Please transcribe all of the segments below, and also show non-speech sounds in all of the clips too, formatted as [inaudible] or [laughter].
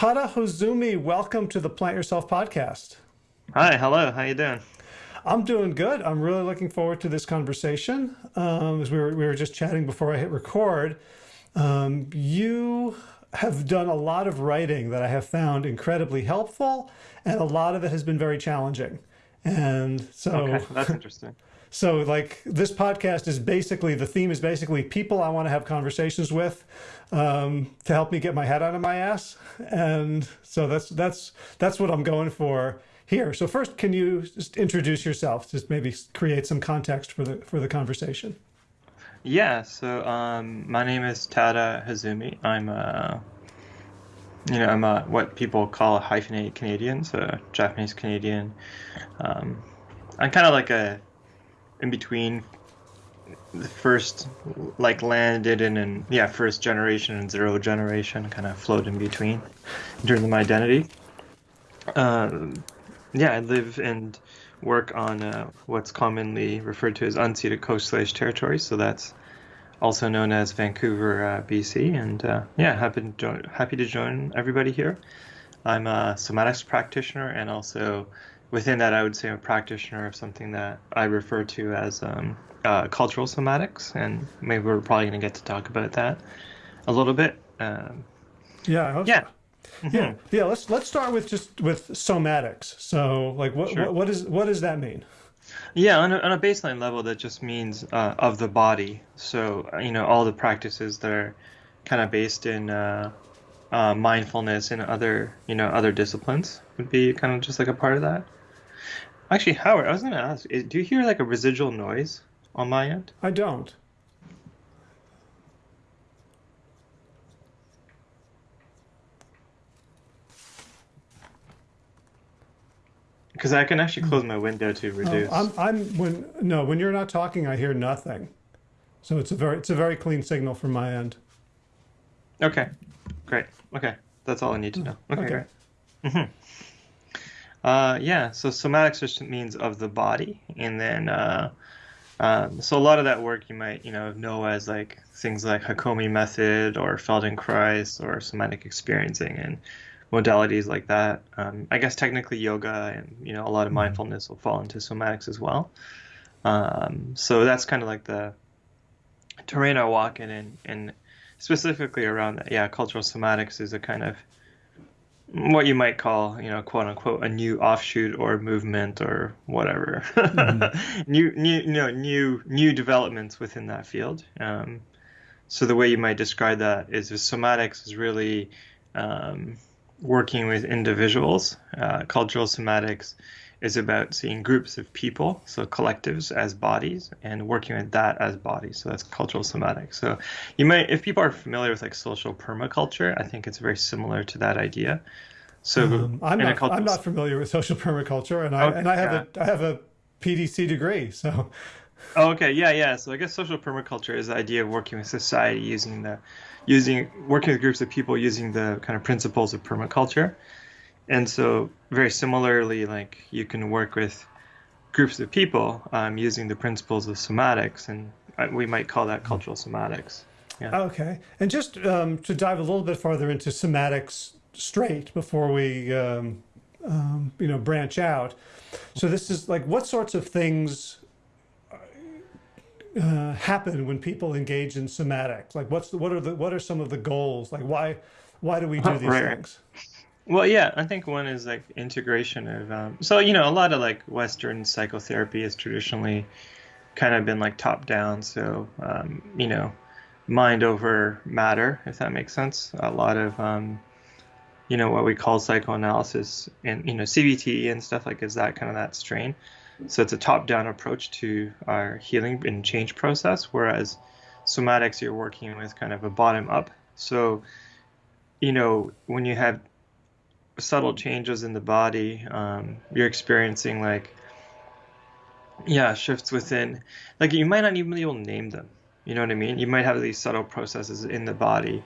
Tada Hozumi, welcome to the Plant Yourself podcast. Hi, hello. How you doing? I'm doing good. I'm really looking forward to this conversation. Um, as we were, we were just chatting before I hit record, um, you have done a lot of writing that I have found incredibly helpful, and a lot of it has been very challenging. And so okay, that's interesting. [laughs] So like this podcast is basically, the theme is basically people I want to have conversations with um, to help me get my head out of my ass. And so that's, that's, that's what I'm going for here. So first, can you just introduce yourself? Just maybe create some context for the, for the conversation. Yeah, so um, my name is Tada Hozumi. I'm a, you know, I'm a, what people call a hyphenated Canadian, so Japanese Canadian. Um, I'm kind of like a in between the first like landed in and yeah first generation and zero generation kind of float in between in terms of my identity. Um, yeah i live and work on uh, what's commonly referred to as unceded Coast Salish territory so that's also known as vancouver uh, bc and uh, yeah happy to, join, happy to join everybody here. I'm a somatics practitioner and also within that, I would say I'm a practitioner of something that I refer to as um, uh, cultural somatics, and maybe we're probably going to get to talk about that a little bit. Um, yeah. yeah. Mm-hmm. Yeah. Yeah. Let's let's start with just with somatics. So, like, what sure. what, what is what does that mean? Yeah, on a, on a baseline level, that just means uh, of the body. So, you know, all the practices that are kind of based in uh, uh, mindfulness and other, you know, other disciplines would be kind of just like a part of that. Actually, Howard, I was going to ask, do you hear like a residual noise on my end? I don't. Because I can actually close my window to reduce. Oh, I'm, I'm when no, when you're not talking, I hear nothing. So it's a very, it's a very clean signal from my end. Okay, great. Okay, that's all I need to know. Okay, okay. great. Mm -hmm. Uh, yeah, so somatics just means of the body, and then uh, um, so a lot of that work you might you know know as like things like Hakomi method or Feldenkrais or somatic experiencing and modalities like that. Um, I guess technically yoga and you know a lot of mm-hmm. mindfulness will fall into somatics as well. Um, so that's kind of like the terrain I walk in, and, and specifically around that. Yeah, cultural somatics is a kind of what you might call, you know, quote unquote, a new offshoot or movement or whatever, mm-hmm. [laughs] new, new, you know, new, new developments within that field. Um, so the way you might describe that is somatics is really um, working with individuals. Uh, cultural somatics is about seeing groups of people, so collectives as bodies, and working with that as bodies. So that's cultural somatics. So you might, if people are familiar with like social permaculture, I think it's very similar to that idea. So um, I'm, not, I'm not familiar with social permaculture, and I okay, and I have yeah. a I have a PDC degree, so. Oh, okay, yeah, yeah. So I guess social permaculture is the idea of working with society using the, using working with groups of people using the kind of principles of permaculture. And so, very similarly, like you can work with groups of people um, using the principles of somatics, and uh, we might call that cultural somatics. Yeah. Okay. And just um, to dive a little bit farther into somatics straight before we, um, um you know, branch out. So this is like, what sorts of things uh, happen when people engage in somatics? Like, what's the, what are the what are some of the goals? Like, why why do we do these right. things? Well, yeah, I think one is like integration of. Um, so you know, a lot of like Western psychotherapy has traditionally kind of been like top down. So um, you know, mind over matter, if that makes sense. A lot of um, you know what we call psychoanalysis and you know CBT and stuff like is that kind of that strain. So it's a top down approach to our healing and change process, whereas somatics you're working with kind of a bottom up. So you know when you have subtle changes in the body. Um, you're experiencing like, yeah, shifts within. Like you might not even be able to name them. You know what I mean? You might have these subtle processes in the body,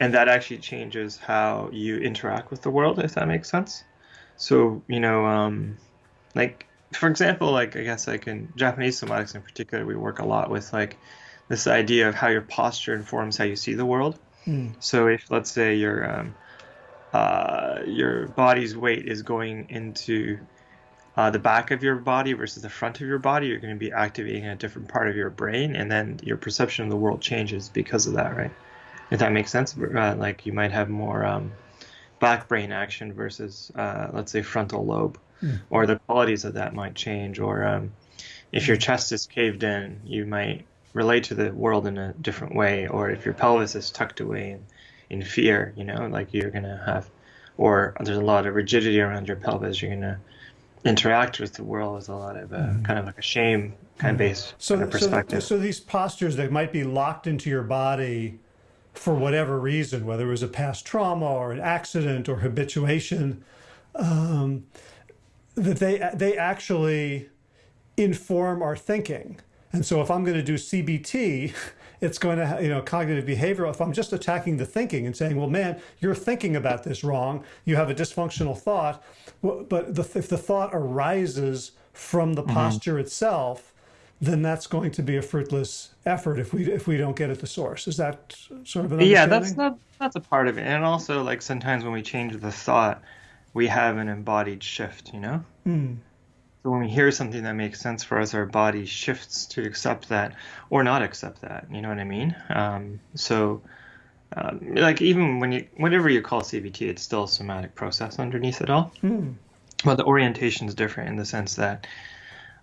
and that actually changes how you interact with the world, if that makes sense. So you know, um, like for example, like I guess like in Japanese somatics in particular, we work a lot with like this idea of how your posture informs how you see the world. Mm. So if let's say you're um, uh, your body's weight is going into uh, the back of your body versus the front of your body, you're going to be activating a different part of your brain, and then your perception of the world changes because of that, right? If that makes sense, uh, like you might have more um, back brain action versus, uh, let's say, frontal lobe, mm. or the qualities of that might change. Or um, if your chest is caved in, you might relate to the world in a different way. Or if your pelvis is tucked away in, in fear, you know, like you're going to have, or there's a lot of rigidity around your pelvis, you're going to interact with the world with a lot of uh, mm-hmm. kind of like a shame kind of based so, kind of perspective. So, so these postures that might be locked into your body for whatever reason, whether it was a past trauma or an accident or habituation, um, that they they actually inform our thinking. And so if I'm going to do CBT, [laughs] it's going to, you know, cognitive behavioral, if I'm just attacking the thinking and saying, well, man, you're thinking about this wrong, you have a dysfunctional thought, but the, if the thought arises from the mm -hmm. posture itself, then that's going to be a fruitless effort if we if we don't get at the source. Is that sort of an Yeah, that's not that's a part of it. And also like sometimes when we change the thought, we have an embodied shift, you know? Mm. So when we hear something that makes sense for us, our body shifts to accept that or not accept that. You know what I mean? Um, so, um, like even when you, whatever you call CBT, it's still a somatic process underneath it all. Mm. But the orientation is different in the sense that,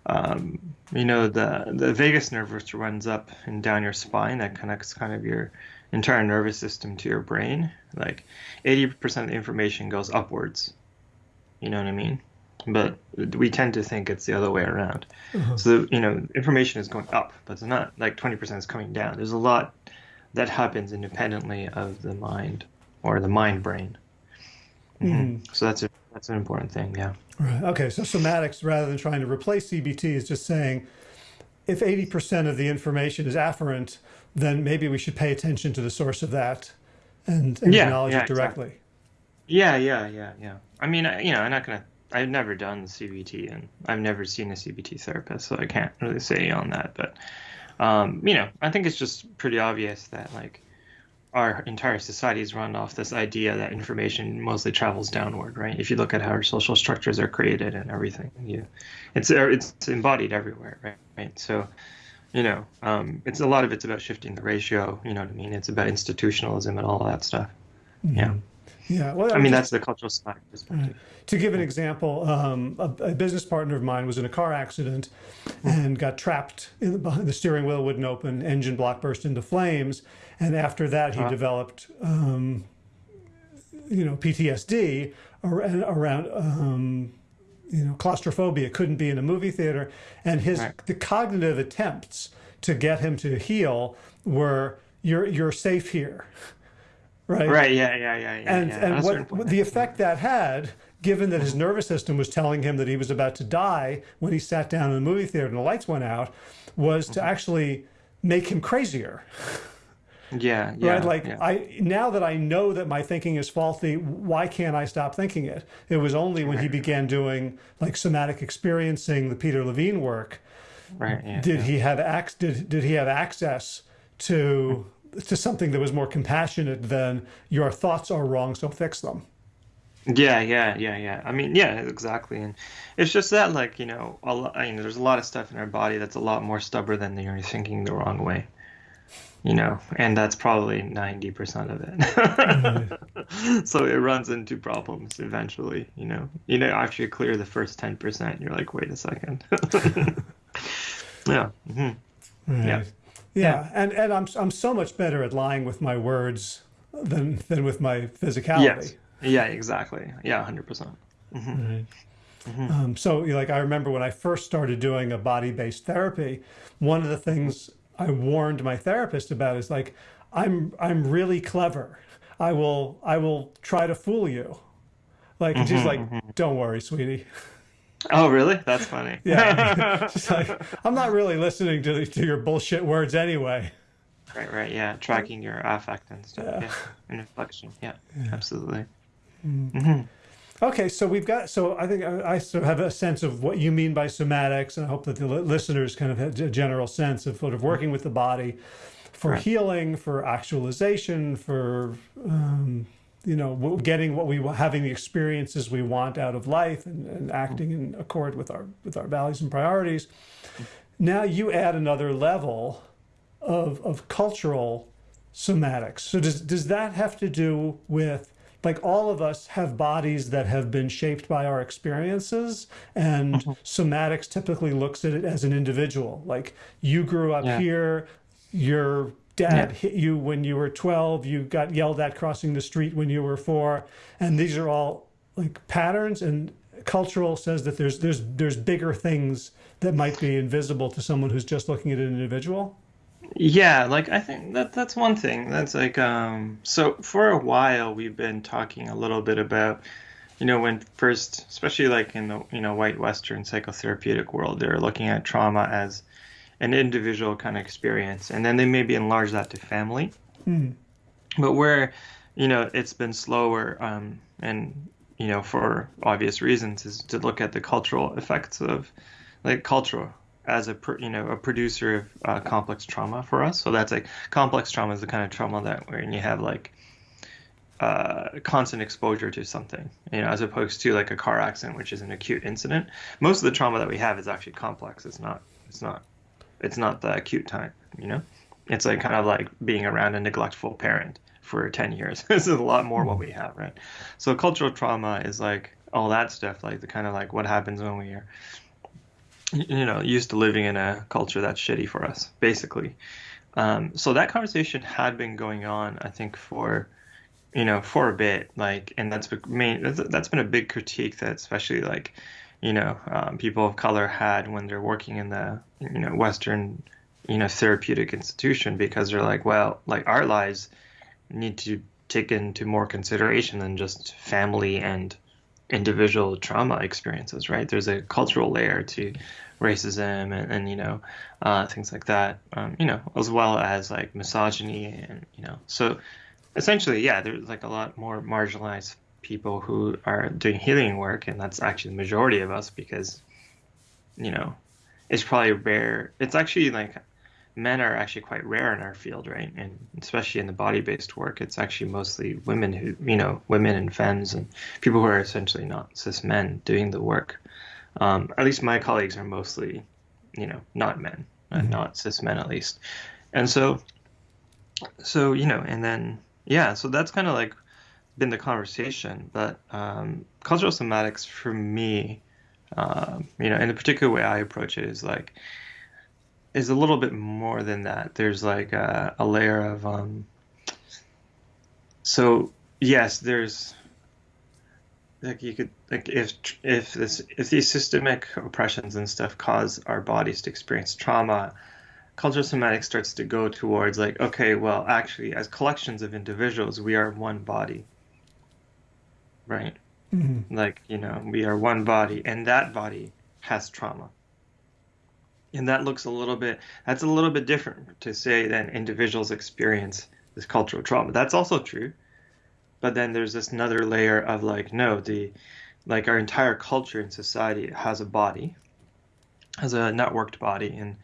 um, you know, the the vagus nerve which runs up and down your spine that connects kind of your entire nervous system to your brain. Like 80% of the information goes upwards. You know what I mean? But we tend to think it's the other way around. Uh-huh. So you know, information is going up, but it's not like 20% is coming down. There's a lot that happens independently of the mind or the mind brain. Mm-hmm. Mm-hmm. So that's a that's an important thing. Yeah. Right. Okay. So somatics, rather than trying to replace CBT, is just saying if 80% of the information is afferent, then maybe we should pay attention to the source of that and, and yeah, acknowledge yeah, it directly. Exactly. Yeah, yeah, yeah, yeah. I mean, you know, I'm not going to I've never done CBT and I've never seen a CBT therapist, so I can't really say on that. But um, you know, I think it's just pretty obvious that like our entire society is run off this idea that information mostly travels downward, right? If you look at how our social structures are created and everything, you, it's it's embodied everywhere, right? Right. So, you know, um, it's a lot of it's about shifting the ratio. You know what I mean? It's about institutionalism and all that stuff. Mm-hmm. Yeah. Yeah, well, I mean that's the cultural side perspective. To give an example, um, a, a, business partner of mine was in a car accident and got trapped in the, behind the steering wheel wouldn't open, engine block burst into flames, and after that he uh -huh. developed, um, you know, PTSD around, around um, you know, claustrophobia. Couldn't be in a movie theater, and his right. the cognitive attempts to get him to heal were you're you're safe here right? Right. Yeah. Yeah. Yeah. yeah and yeah. and what the effect that had, given that his nervous system was telling him that he was about to die when he sat down in the movie theater and the lights went out, was to mm-hmm. actually make him crazier. Yeah, yeah. [laughs] Right? Like yeah. I now that I know that my thinking is faulty, why can't I stop thinking it? It was only when he began doing like somatic experiencing, the Peter Levine work. Right. Yeah, did he have ac- did did he have access to to something that was more compassionate than your thoughts are wrong, so fix them. Yeah, yeah, yeah, yeah. I mean, yeah, exactly. And it's just that, like, you know, a lot, I mean, there's a lot of stuff in our body that's a lot more stubborn than you're thinking the wrong way. You know, and that's probably 90% of it. [laughs] So it runs into problems eventually, you know. You know, after you clear the first 10%, you're like, wait a second. [laughs] yeah. Mm-hmm. Right. Yeah. Yeah, and and I'm I'm so much better at lying with my words than than with my physicality. Yes. Yeah, exactly. Yeah, 100%. percent mm -hmm. right. mm -hmm. um, so like I remember when I first started doing a body-based therapy, one of the things I warned my therapist about is like I'm I'm really clever. I will I will try to fool you. Like mm -hmm, she's like, mm-hmm. don't worry, sweetie. [laughs] Oh, really? That's funny. [laughs] yeah. [laughs] Like, I'm not really listening to, to your bullshit words anyway. Right, right. Yeah. Tracking your affect and stuff. Yeah. yeah. And inflection. Yeah, yeah. absolutely. Mm. Mm-hmm. Okay, so we've got, so I think I, I, sort of have a sense of what you mean by somatics, and I hope that the listeners kind of have a general sense of sort of working with the body for right. healing, for actualization, for um, you know getting what we having the experiences we want out of life and, and acting in accord with our with our values and priorities now you add another level of of cultural somatics so does does that have to do with like all of us have bodies that have been shaped by our experiences and mm-hmm. somatics typically looks at it as an individual like you grew up yeah. here your dad yeah. hit you when you were 12 you got yelled at crossing the street when you were four and these are all like patterns and cultural says that there's there's there's bigger things that might be invisible to someone who's just looking at an individual yeah like i think that that's one thing that's like um so for a while we've been talking a little bit about you know when first especially like in the you know white western psychotherapeutic world they're looking at trauma as an individual kind of experience, and then they maybe enlarge that to family. Mm. But where, you know, it's been slower, um, and you know, for obvious reasons, is to look at the cultural effects of, like, cultural as a you know a producer of uh, complex trauma for us. So that's like complex trauma is the kind of trauma that when you have like uh, constant exposure to something, you know, as opposed to like a car accident, which is an acute incident. Most of the trauma that we have is actually complex. It's not. It's not it's not the acute time, you know? It's like kind of like being around a neglectful parent for 10 years. [laughs] this is a lot more what we have, right? So cultural trauma is like all that stuff, like the kind of like what happens when we are, you know, used to living in a culture that's shitty for us, basically. Um, so that conversation had been going on, I think, for you know, for a bit, like, and that's main that's been a big critique that especially like you know um, people of color had when they're working in the you know Western you know therapeutic institution because they're like, well, like our lives need to take into more consideration than just family and individual trauma experiences, right? There's a cultural layer to racism and, and you know uh, things like that, um, you know, as well as like misogyny and you know, so essentially, yeah, there's like a lot more marginalized people who are doing healing work, and that's actually the majority of us because, you know, it's probably rare. It's actually like men are actually quite rare in our field, right? And especially in the body-based work, it's actually mostly women who, you know, women and femmes and people who are essentially not cis men doing the work. Um, at least my colleagues are mostly, you know, not men, uh, mm-hmm. not cis men at least. And so, so you know, and then yeah, so that's kind of like been the conversation, but um, cultural somatics for me, uh, you know, in the particular way I approach it is like is a little bit more than that. There's like a, a layer of um, so yes, there's like you could like if if this if these systemic oppressions and stuff cause our bodies to experience trauma cultural somatics starts to go towards like okay well actually as collections of individuals we are one body right? Mm-hmm. Like, you know, we are one body, and that body has trauma. And that looks a little bit, that's a little bit different to say than individuals experience this cultural trauma. That's also true. But then there's this another layer of like, no, the, like our entire culture and society has a body, has a networked body, and,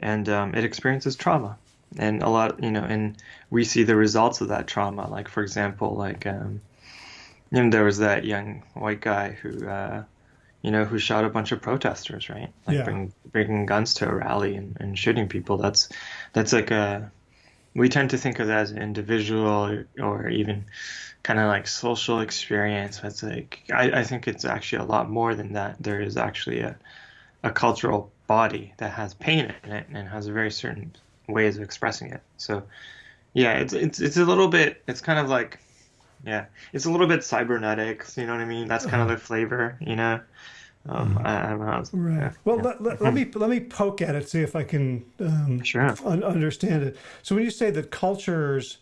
and um, it experiences trauma. And a lot, you know, and we see the results of that trauma. Like, for example, like, um, and there was that young white guy who, uh, you know, who shot a bunch of protesters, right? Like yeah. bring, bringing guns to a rally and, and shooting people. That's that's like a we tend to think of that as an individual or, or even kind of like social experience. It's like I, I think it's actually a lot more than that. There is actually a a cultural body that has pain in it and has a very certain ways of expressing it. So yeah, it's it's it's a little bit. It's kind of like yeah, it's a little bit cybernetics. You know what I mean? That's kind of uh-huh. the flavor. You know. Um, mm-hmm. I, I, don't know. Right. Yeah. Well, let, let, let, me let me poke at it, see if I can um, sure. un- understand it. So when you say that cultures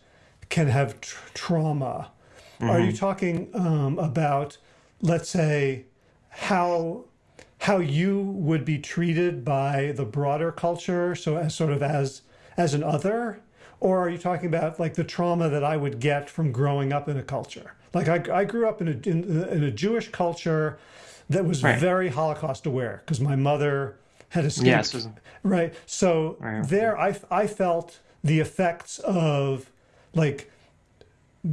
can have tr- trauma, mm-hmm. are you mm-hmm. talking um, about, let's say, how how you would be treated by the broader culture? So as sort of as as an other, or are you talking about like the trauma that I would get from growing up in a culture? Like I, I grew up in a, in, in a Jewish culture that was right. very Holocaust aware because my mother had escaped. Yes. Right. So right. there I, I felt the effects of like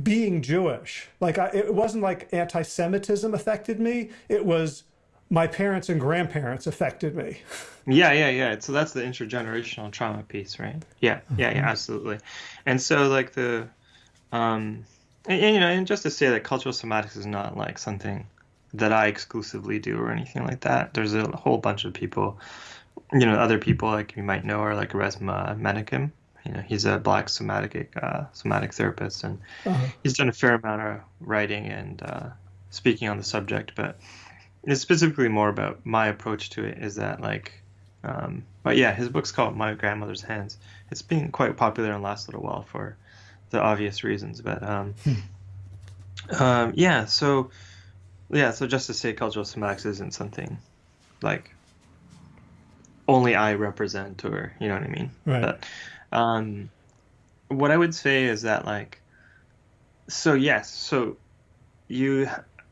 being Jewish. Like I, it wasn't like anti-Semitism affected me. It was my parents and grandparents affected me. Yeah, yeah, yeah. So that's the intergenerational trauma piece, right? Yeah, yeah, yeah, absolutely. And so like the, um, and, and, you know, and just to say that cultural somatics is not like something that I exclusively do or anything like that. There's a whole bunch of people, you know, other people like you might know are like Resmaa Menakem. You know, he's a black somatic uh, somatic therapist, and uh-huh. he's done a fair amount of writing and uh, speaking on the subject. But it's specifically more about my approach to it. Is that like, um, but yeah, his book's called My Grandmother's Hands. It's been quite popular in the last little while for the obvious reasons. But um, hmm. um, yeah, so yeah, so just to say, cultural somatics isn't something like only I represent, or you know what I mean. Right. But, um, what I would say is that like, so yes, so you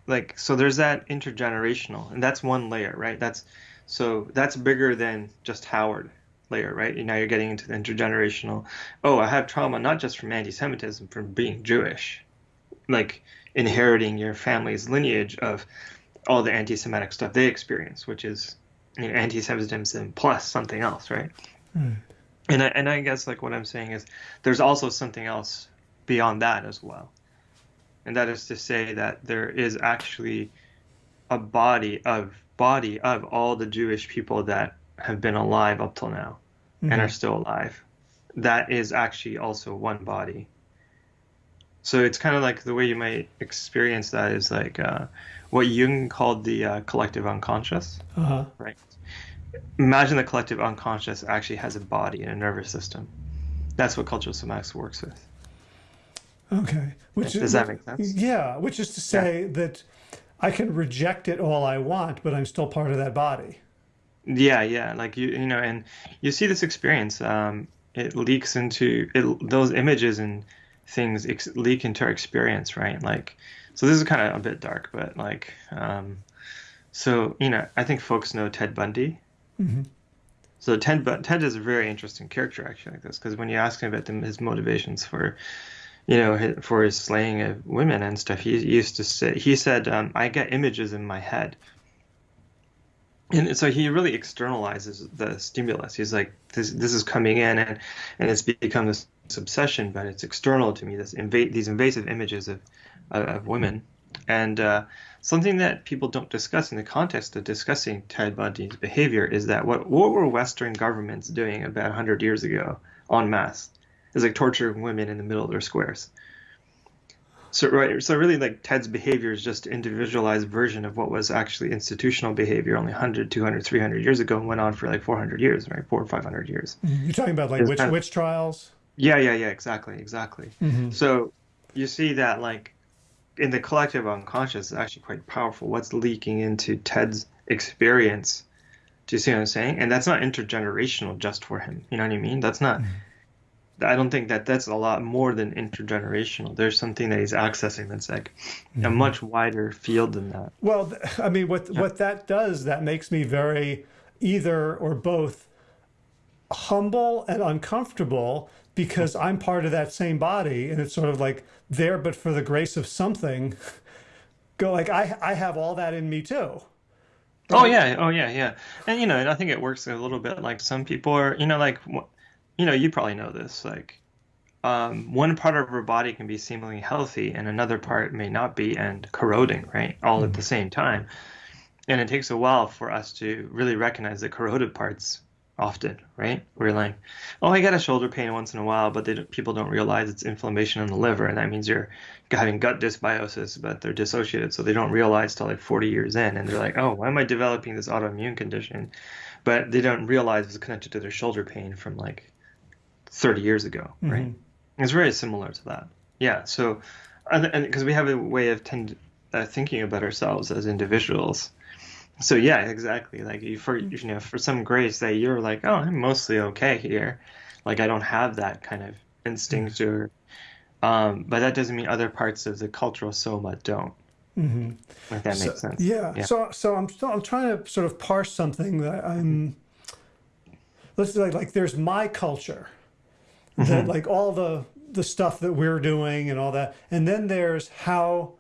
like so there's that intergenerational, and that's one layer, right? That's so that's bigger than just Howard layer, right? And now you're getting into the intergenerational. Oh, I have trauma not just from anti-Semitism, from being Jewish, like inheriting your family's lineage of all the anti-Semitic stuff they experience, which is you know, anti-Semitism plus something else, right? Mm. And I, and I guess like what I'm saying is there's also something else beyond that as well, and that is to say that there is actually a body of body of all the Jewish people that have been alive up till now mm-hmm. and are still alive. That is actually also one body. So it's kind of like the way you might experience that is like uh, what Jung called the uh, collective unconscious. Uh-huh. Right. Imagine the collective unconscious actually has a body and a nervous system. That's what cultural somatics works with. Okay. Which does that make sense? Yeah. Which is to say yeah. that I can reject it all I want, but I'm still part of that body. Yeah, yeah. Like you, you know, and you see this experience. Um, it leaks into it, those images and things ex- leak into our experience, right? Like, so this is kind of a bit dark, but like, um, so you know, I think folks know Ted Bundy. Mm-hmm. So Ted, Ted is a very interesting character actually, like this, because when you ask him about the, his motivations for, you know, for his slaying of women and stuff, he used to say, he said, um, I get images in my head. And so he really externalizes the stimulus. He's like, this, this is coming in, and, and it's become this obsession, but it's external to me. This inva- these invasive images of of women, and uh, something that people don't discuss in the context of discussing Ted Bundy's behavior is that what what were Western governments doing about 100 years ago en masse? Is like torturing women in the middle of their squares. So right, so really like Ted's behavior is just an individualized version of what was actually institutional behavior only 100, 200, 300 years ago and went on for like 400 years, right? Four or 500 years. Mm-hmm. You're talking about like witch, kind of, witch trials? Yeah, yeah, yeah, exactly, exactly. Mm-hmm. So you see that like in the collective unconscious is actually quite powerful. What's leaking into Ted's experience? Do you see what I'm saying? And that's not intergenerational just for him. You know what I mean? That's not. Mm-hmm. I don't think that that's a lot more than intergenerational. There's something that he's accessing that's like mm-hmm. a much wider field than that. Well, I mean, what yeah. what that does that makes me very either or both humble and uncomfortable because I'm part of that same body and it's sort of like there but for the grace of something [laughs] go like I I have all that in me too. Oh, right? Oh yeah, oh yeah, yeah. And you know, and I think it works a little bit like some people are, you know, like you know, you probably know this like um, one part of our body can be seemingly healthy and another part may not be and corroding, right? All mm-hmm. at the same time. And it takes a while for us to really recognize the corroded parts often, right? We're like, oh, I get a shoulder pain once in a while, but don't, people don't realize it's inflammation in the liver, and that means you're having gut dysbiosis, but they're dissociated, so they don't realize till like 40 years in, and they're like, oh, why am I developing this autoimmune condition? But they don't realize it's connected to their shoulder pain from like 30 years ago, mm-hmm. right? It's very similar to that. Yeah. So, and because we have a way of tend, uh, thinking about ourselves as individuals so yeah, exactly. Like you for mm. you know for some grace that you're like, oh, I'm mostly okay here. Like I don't have that kind of instinct mm. or, um, but that doesn't mean other parts of the cultural soma don't. Mm-hmm. If that so, makes sense. Yeah. yeah. So so I'm still I'm trying to sort of parse something that I'm. Let's say like like there's my culture, that mm-hmm. like all the the stuff that we're doing and all that. And then there's how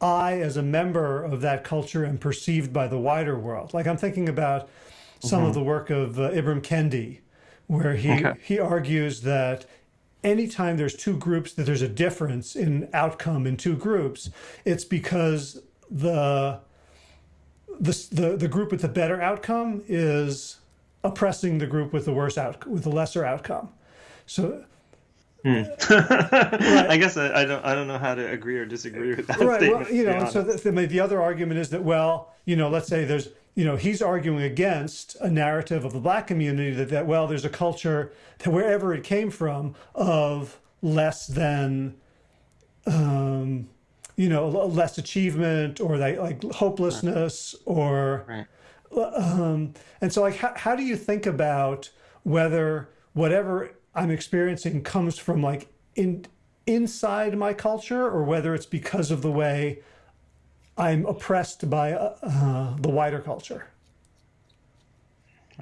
I, as a member of that culture, am perceived by the wider world. Like I'm thinking about some of the work of uh, Ibram Kendi, where he, Okay. he argues that anytime there's two groups, that there's a difference in outcome in two groups, it's because the the, the, the group with the better outcome is oppressing the group with the worse out with the lesser outcome. So [laughs] I guess I, I don't I don't know how to agree or disagree with that right, statement. well, you know, so the, the, the other argument is that well, you know, let's say there's you know he's arguing against a narrative of the black community that that well there's a culture that wherever it came from of less than um, you know less achievement or like, like hopelessness or right. um, and so like how, how do you think about whether whatever i'm experiencing comes from like in inside my culture or whether it's because of the way i'm oppressed by uh, uh, the wider culture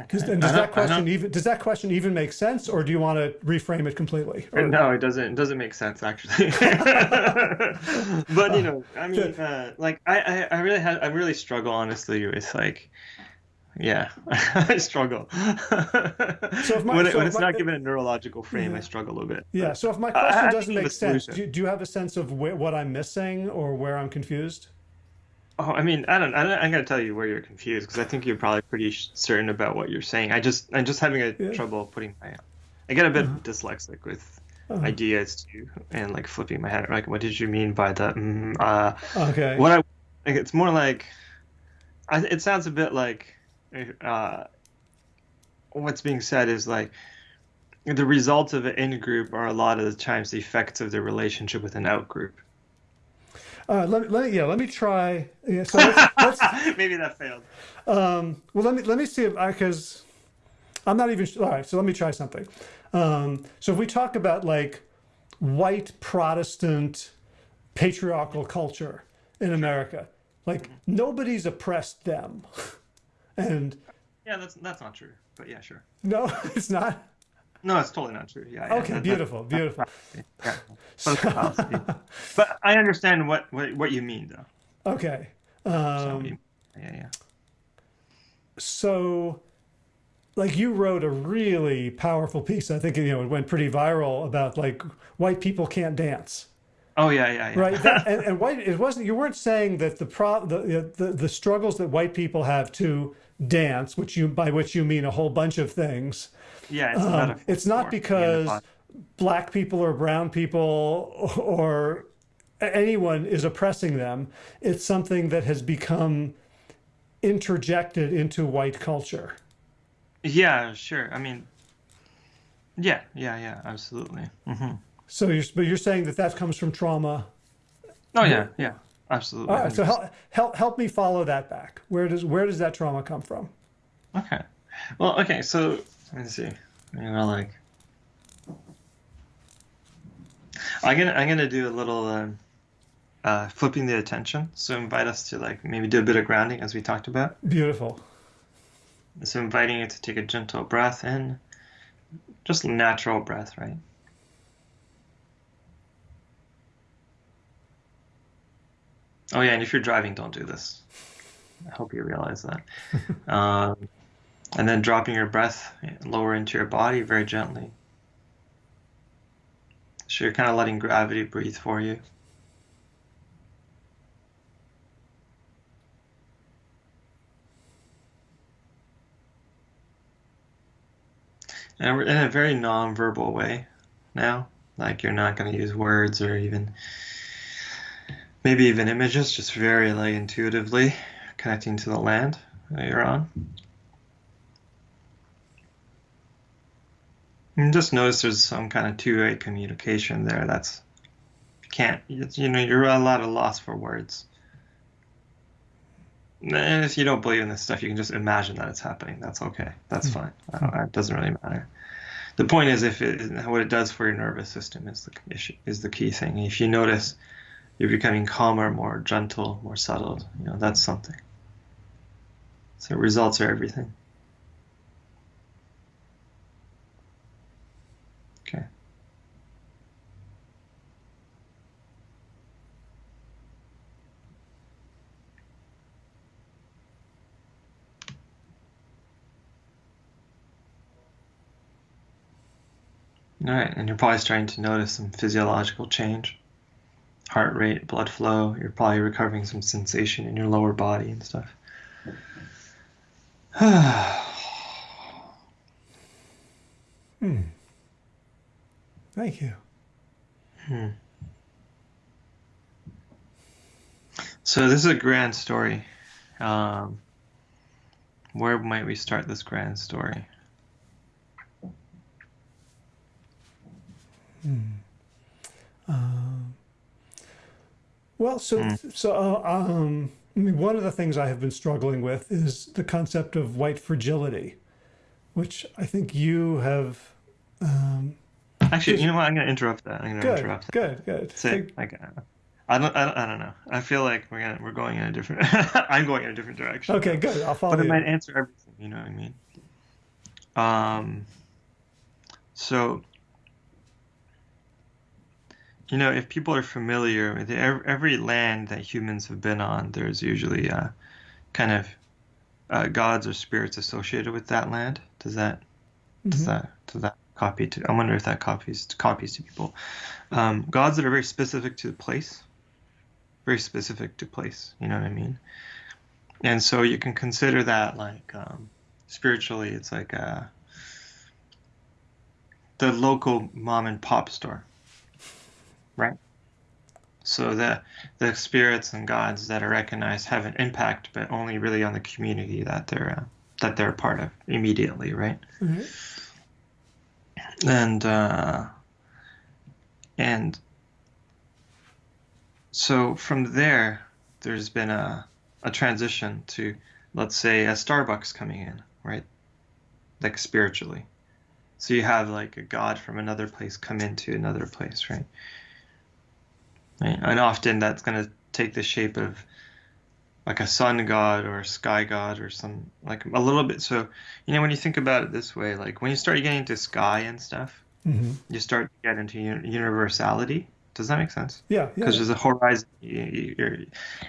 Does- and does that question even does that question even make sense or do you want to reframe it completely Or- No, it doesn't. It doesn't make sense actually. [laughs] but you know, I [laughs] mean, uh, like I, I, I really had, I really struggle honestly with like, yeah, [laughs] I struggle. [laughs] if my- when, it, so when it's my- not given a neurological frame, I struggle a little bit. yeah so if my question I doesn't make sense do, do you have a sense of wh- what i'm missing or where i'm confused Oh, I mean, I don't, I don't, I'm gonna tell you where you're confused because I think you're probably pretty sh- certain about what you're saying. I just, I'm just having a Yeah. trouble putting my, I get a bit dyslexic with Uh-huh. ideas too, and like flipping my head. Like, what did you mean by that? Mm, uh, okay what I, like, it's more like, I, it sounds a bit like, uh, what's being said is like. The results of an in group are a lot of the times the effects of the relationship with an out group. Uh, let, me- let yeah, let me try. Yeah, so let's, [laughs] let's, Maybe that failed. um, well, let me let me see if I because I'm not even all right. So let me try something. Um, so if we talk about like white Protestant patriarchal culture in America, like nobody's oppressed them, [laughs] and Yeah, that's that's not true. But yeah, sure. no, [laughs] it's not. No, it's totally not true. Yeah. yeah Okay, that- beautiful, beautiful. [laughs] yeah. But it's a fallacy. But I understand what, what, what you mean, though. Okay. So Um, you- yeah, yeah. so like you wrote a really powerful piece i think you know it went pretty viral about like white people can't dance Oh yeah, yeah, yeah. right that, [laughs] and, and white it wasn't you weren't saying that the pro the, the the struggles that white people have to dance which you by which you mean a whole bunch of things. Yeah, it's, um, it's not because black people or brown people [laughs] or anyone is oppressing them. It's something that has become interjected into white culture. Yeah, sure. I mean, yeah, yeah, yeah, absolutely. hmm So you're, but you're saying that that comes from trauma. Oh yeah, yeah, absolutely. All right. So help, help, help me follow that back. Where does, where does that trauma come from? Okay. Well, okay. So let me see. You know, like I'm gonna I'm gonna do a little um, uh, flipping the attention. So invite us to like maybe do a bit of grounding as we talked about. Beautiful. So inviting you to take a gentle breath in, just natural breath, right? Oh yeah, and if you're driving, don't do this. I hope you realize that. [laughs] um, and then dropping your breath lower into your body very gently. So you're kind of letting gravity breathe for you. And in a very non-verbal way now. Like you're not going to use words or even maybe even images, just very like intuitively connecting to the land that you're on. And just notice there's some kind of two-way communication there. That's you can't you know you're a lot of loss for words. And if you don't believe in this stuff, you can just imagine that it's happening. That's okay. That's fine. Uh, It doesn't really matter. The point is, if it, what it does for your nervous system is the issue, is the key thing. If you notice you're becoming calmer, more gentle, more settled. You know, that's something. So results are everything. Okay. All right, and you're probably starting to notice some physiological change. Heart rate, blood flow. You're probably recovering some sensation in your lower body and stuff. [sighs] hmm. Thank you. Hmm. So this is a grand story. Um, where might we start this grand story? Hmm. Um, well, so mm. so uh, um, I mean, one of the things I have been struggling with is the concept of white fragility, which I think you have. Um, Actually, you know what? I'm going to interrupt that. I'm going to interrupt that. Good, good. Say, like, uh, I don't, I don't, I don't know. I feel like we're gonna, we're going in a different. [laughs] I'm going in a different direction. Okay, good. I'll follow. But it might answer everything. You know what I mean? Um. So you know, if people are familiar with every land that humans have been on, there's usually uh, kind of uh, gods or spirits associated with that land. Does that mm-hmm. does that does that copy to? I wonder if that copies copies to people. Um, gods that are very specific to the place, very specific to place. You know what I mean? And so you can consider that like um, spiritually, it's like a, uh, the local mom and pop store Right. So the the spirits and gods that are recognized have an impact, but only really on the community that they're uh, that they're a part of immediately, right? Mm-hmm. And uh, and so from there, there's been a a transition to, let's say, a Starbucks coming in, right? Like spiritually. So you have like a god from another place come into another place, right? Right? And often that's going to take the shape of like a sun god or a sky god or some like a little bit. So, you know, when you think about it this way, like when you start getting into sky and stuff, mm-hmm. you start to get into universality. Does that make sense? Yeah. Because yeah. there's a horizon. You're,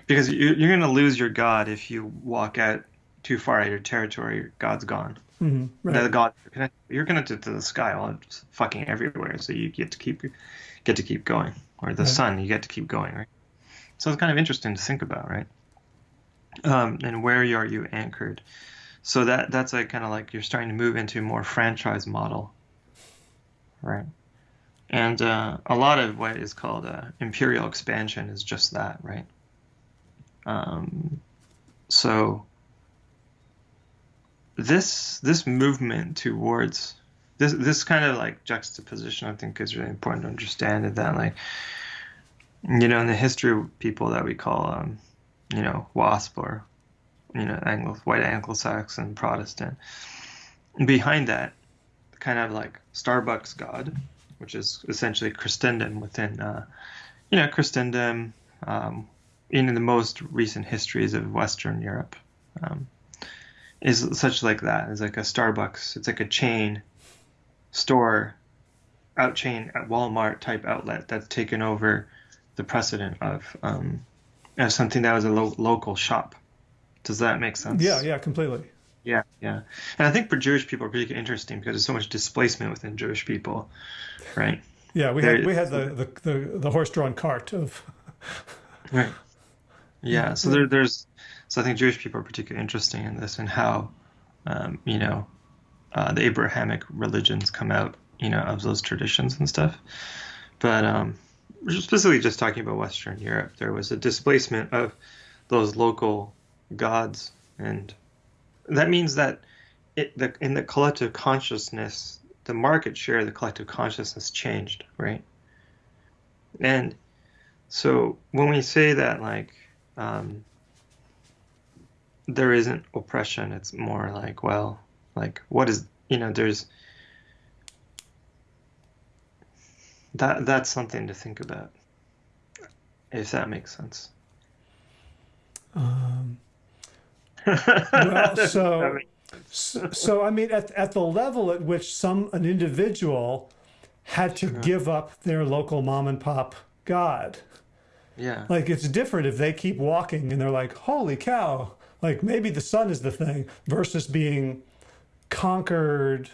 because you're, you're going to lose your God if you walk out too far out of your territory. God's gone. Mm-hmm. Right. The God you're connected, you're connected to the sky. It's fucking everywhere. So you get to keep get to keep going or the sun, you get to keep going, right? So it's kind of interesting to think about, right? Um, and where are you anchored? So that that's like kind of like you're starting to move into a more franchise model, right? And uh, a lot of what is called uh, imperial expansion is just that, right? Um, so this this movement towards this this kind of like juxtaposition I think is really important to understand is that like you know in the history of people that we call um, you know WASP or you know Anglo white Anglo-Saxon Protestant behind that kind of like Starbucks God which is essentially Christendom within uh, you know Christendom um, in the most recent histories of Western Europe um, is such like that. It's like a Starbucks. It's like a chain store outchain at Walmart type outlet that's taken over the precedent of um, as something that was a lo- local shop. Does that make sense? Yeah, yeah, completely. Yeah, yeah. And I think for Jewish people, it's really interesting because there's so much displacement within Jewish people, right? Yeah, we there, had we had the, the, the, the horse-drawn cart of. [laughs] right. Yeah, so there, there's so I think Jewish people are particularly interesting in this and how, um, you know, uh, the Abrahamic religions come out, you know, of those traditions and stuff. But um, specifically just talking about Western Europe, there was a displacement of those local gods, and that means that it, the, in the collective consciousness, the market share of the collective consciousness changed, right? And so when we say that, like, um, there isn't oppression, it's more like, well, like, what is you know? There's that. That's something to think about, if that makes sense. Um, [laughs] well, so, so, I mean, at at the level at which some an individual had to give up their local mom and pop god. Yeah. Like it's different if they keep walking and they're like, holy cow, like maybe the sun is the thing versus being conquered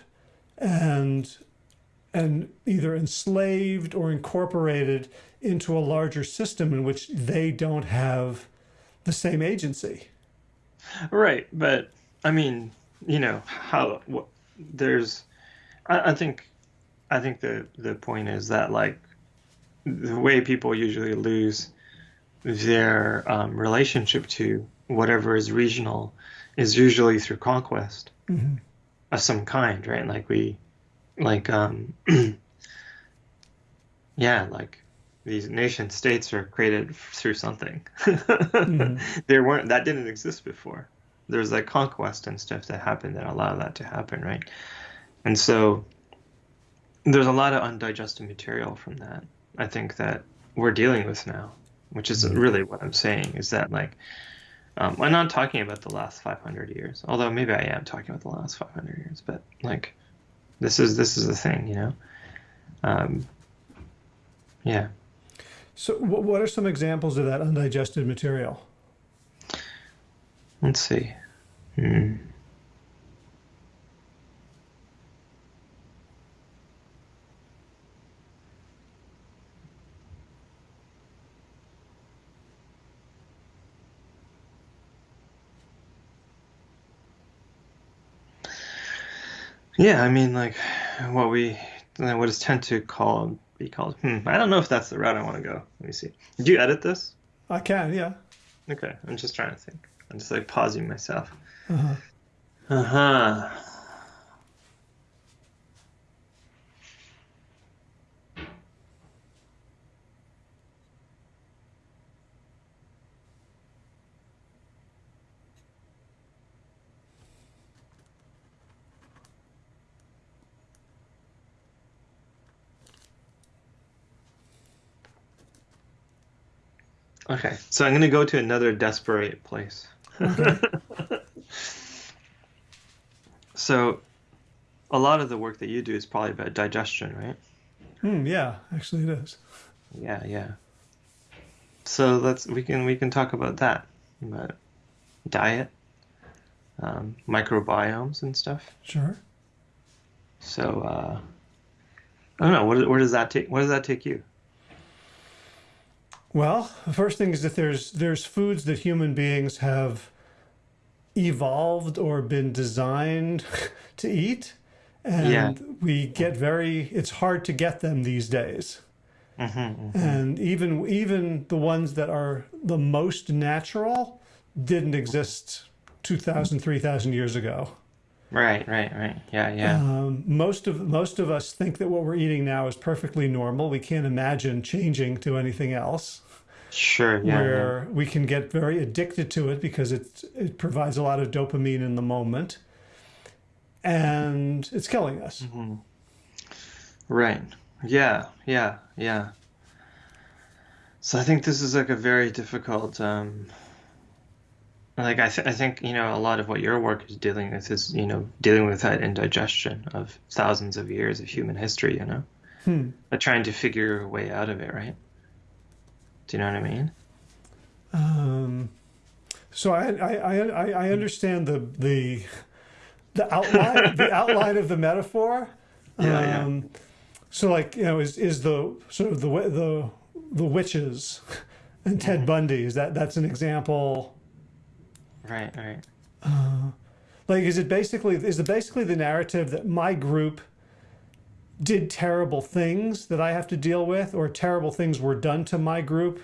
and and either enslaved or incorporated into a larger system in which they don't have the same agency. Right, but I mean, you know, how what, there's, I, I think, I think the the point is that like the way people usually lose their um, relationship to whatever is regional is usually through conquest Mm-hmm. Of some kind, right? Like we, like um, [clears throat] yeah, like these nation states are created through something. [laughs] There weren't that didn't exist before. There's like conquest and stuff that happened that allowed that to happen, right? And so there's a lot of undigested material from that. I think that we're dealing with now, which is really what I'm saying is that like um, I'm not talking about the last 500 years, although maybe I am talking about the last 500 years, but like this is this is the thing, you know. Um, yeah. So, what are some examples of that undigested material? Let's see. Hmm. Yeah, I mean, like what we what is tend to call be called. Hmm, I don't know if that's the route I want to go. Let me see. Did you edit this? I can, yeah. Okay, I'm just trying to think. I'm just like pausing myself. Uh-huh. Uh huh. Okay, so I'm gonna go to another desperate place. [laughs] so, a lot of the work that you do is probably about digestion, right? Hmm, yeah, actually, it is. Yeah, yeah. So let's we can we can talk about that, about diet, um, microbiomes and stuff. Sure. So uh, I don't know. What where does that take? Where does that take you? Well, the first thing is that there's there's foods that human beings have evolved or been designed [laughs] to eat, and Yeah. we get very. It's hard to get them these days. Mm-hmm, and even even the ones that are the most natural didn't exist 2000 3000 years ago Right, right, right. Yeah, yeah. um, most of most of us think that what we're eating now is perfectly normal we can't imagine changing to anything else sure. Yeah. yeah. where we can get very addicted to it because it it provides a lot of dopamine in the moment and it's killing us Mm-hmm. Right. Yeah, yeah, yeah. So I think this is like a very difficult, um, like I, th- I think you know a lot of what your work is dealing with is you know dealing with that indigestion of thousands of years of human history, you know, Hmm. but trying to figure a way out of it, right? Do you know what I mean? Um, so I, I, I, I understand the the the outline the [laughs] outline of the metaphor. Yeah, yeah. Um, So like you know is is the sort of the the the witches and Ted Mm-hmm. Bundy is that that's an example. Right, right. Like is it basically is it basically the narrative that my group did terrible things that I have to deal with, or terrible things were done to my group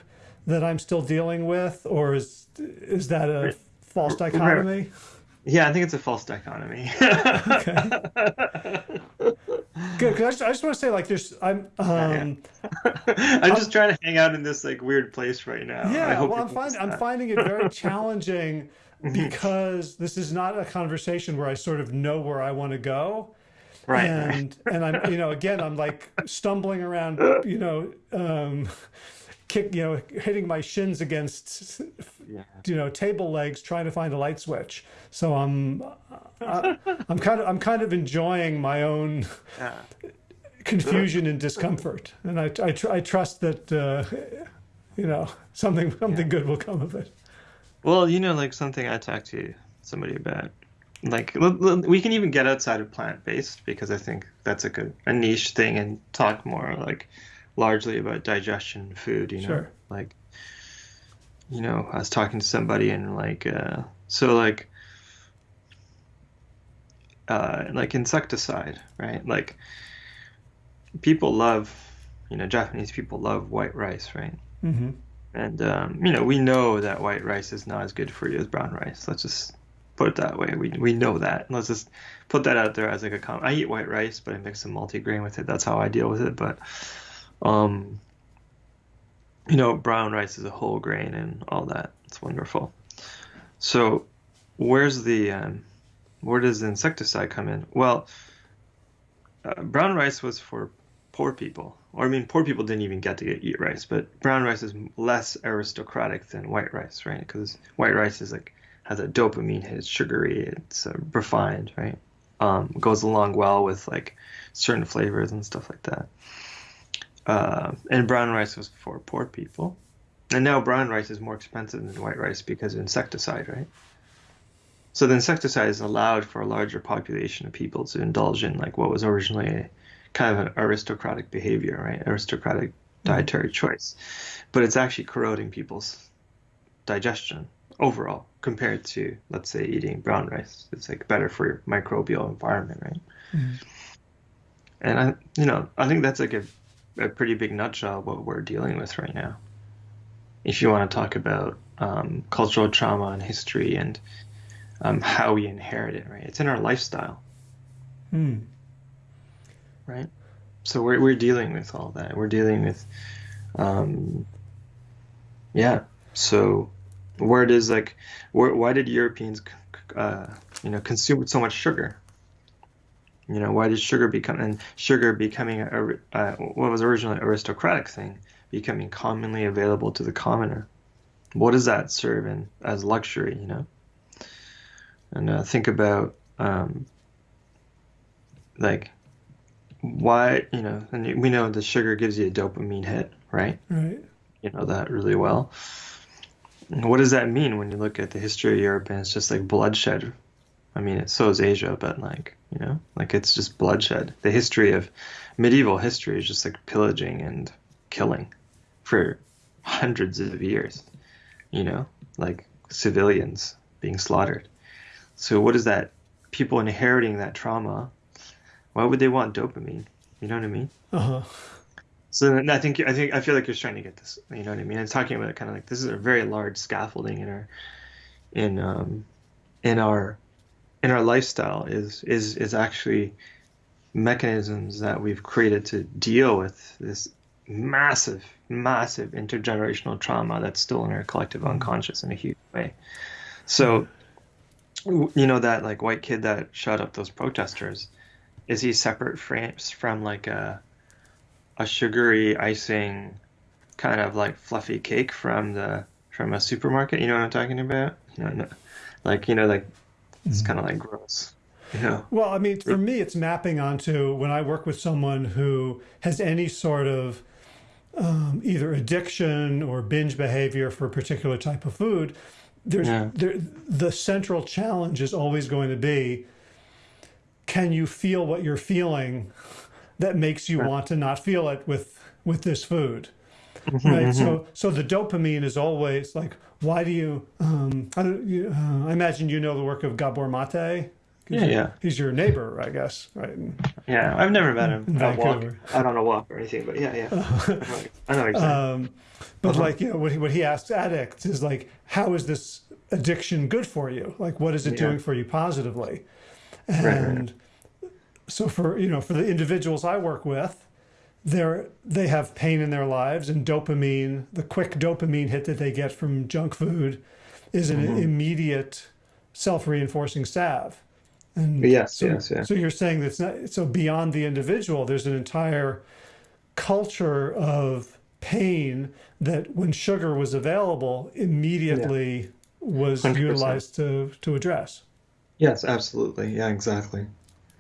that I'm still dealing with, or is is that a false dichotomy? Yeah, I think it's a false dichotomy. Good, 'cause I just, I just want to say, like, there's, I'm, [laughs] um, [laughs] I'm just trying to hang out in this like weird place right now. I yeah, hope well, I'm finding, I'm finding it very challenging [laughs] because this is not a conversation where I sort of know where I want to go, Right, and and I'm, you know, again, I'm like stumbling around, you know, um, kick, you know, hitting my shins against, Yeah. you know, table legs trying to find a light switch. So I'm, I, I'm kind of, I'm kind of enjoying my own. Yeah. confusion and discomfort. And I, I, tr- I trust that, uh, you know, something, something good will come of it. Well, you know, like something I talked to somebody about like we can even get outside of plant based because I think that's a good a niche thing and talk more like largely about digestion food. You know, sure. like you know, I was talking to somebody and like uh, so like uh, like insecticide, right? Like people love, you know, Japanese people love white rice, right? Mm-hmm. And um, you know, we know that white rice is not as good for you as brown rice. Let's just put it that way. We we know that. Let's just put that out there as like a comment. I eat white rice, but I mix some multigrain with it. That's how I deal with it. But um, you know, brown rice is a whole grain and all that. It's wonderful. So, where's the um, where does the insecticide come in? Well, uh, brown rice was for poor people, or I mean, poor people didn't even get to get, eat rice, but brown rice is less aristocratic than white rice, right? Because white rice is like has a dopamine hit, it's sugary, it's uh, refined, right? Um, goes along well with like certain flavors and stuff like that. Uh, and brown rice was for poor people, and now brown rice is more expensive than white rice because of insecticide, right? So the insecticide is allowed for a larger population of people to indulge in like what was originally kind of an aristocratic behavior, right? Aristocratic mm-hmm. dietary choice. But it's actually corroding people's digestion overall compared to let's say eating brown rice. It's like better for your microbial environment, right? Mm-hmm. And I you know, I think that's like a, a pretty big nutshell what we're dealing with right now. If you want to talk about um, cultural trauma and history and um, how we inherit it, right? It's in our lifestyle. Hmm. Right? So we're, we're dealing with all that. We're dealing with, um, yeah. So where does like, where, why did Europeans, uh, you know, consume so much sugar? You know, why did sugar become, and sugar becoming a, a what was originally aristocratic thing, becoming commonly available to the commoner? What does that serve in as luxury, you know? and uh, think about um, like why you know and we know the sugar gives you a dopamine hit right right you know that really well what does that mean when you look at the history of europe and it's just like bloodshed i mean it so is asia but like you know like it's just bloodshed the history of medieval history is just like pillaging and killing for hundreds of years you know like civilians being slaughtered so what is that? People inheriting that trauma. Why would they want dopamine? You know what I mean? Uh huh. So I think I think I feel like you're trying to get this. You know what I mean? I'm talking about kind of like this is a very large scaffolding in our in um in our in our lifestyle is is is actually mechanisms that we've created to deal with this massive massive intergenerational trauma that's still in our collective mm-hmm. unconscious in a huge way. So you know that like white kid that shot up those protesters is he separate frames from like a a sugary icing kind of like fluffy cake from the from a supermarket you know what i'm talking about you know no, like you know like it's mm-hmm. kind of like gross you know well i mean for me it's mapping onto when i work with someone who has any sort of um, either addiction or binge behavior for a particular type of food there's yeah. there, the central challenge is always going to be can you feel what you're feeling that makes you want to not feel it with with this food mm-hmm, right mm-hmm. so so the dopamine is always like why do you um i don't you, uh, i imagine you know the work of gabor mate yeah, yeah. He's your neighbor, I guess, right? Yeah, I've never met him. I walk. Don't know walk or anything, but yeah, yeah. I know exactly. Um, but uh-huh. like, you know, what he, what he asks addicts is like, how is this addiction good for you? Like, what is it yeah. doing for you positively? And right, right. so for, you know, for the individuals I work with, they're, they have pain in their lives and dopamine, the quick dopamine hit that they get from junk food is an mm-hmm. immediate self-reinforcing salve. And yes, so, yes, yeah. So you're saying that's not, so beyond the individual, there's an entire culture of pain that when sugar was available immediately yeah. was 100%. utilized to to address yes absolutely. Yeah exactly.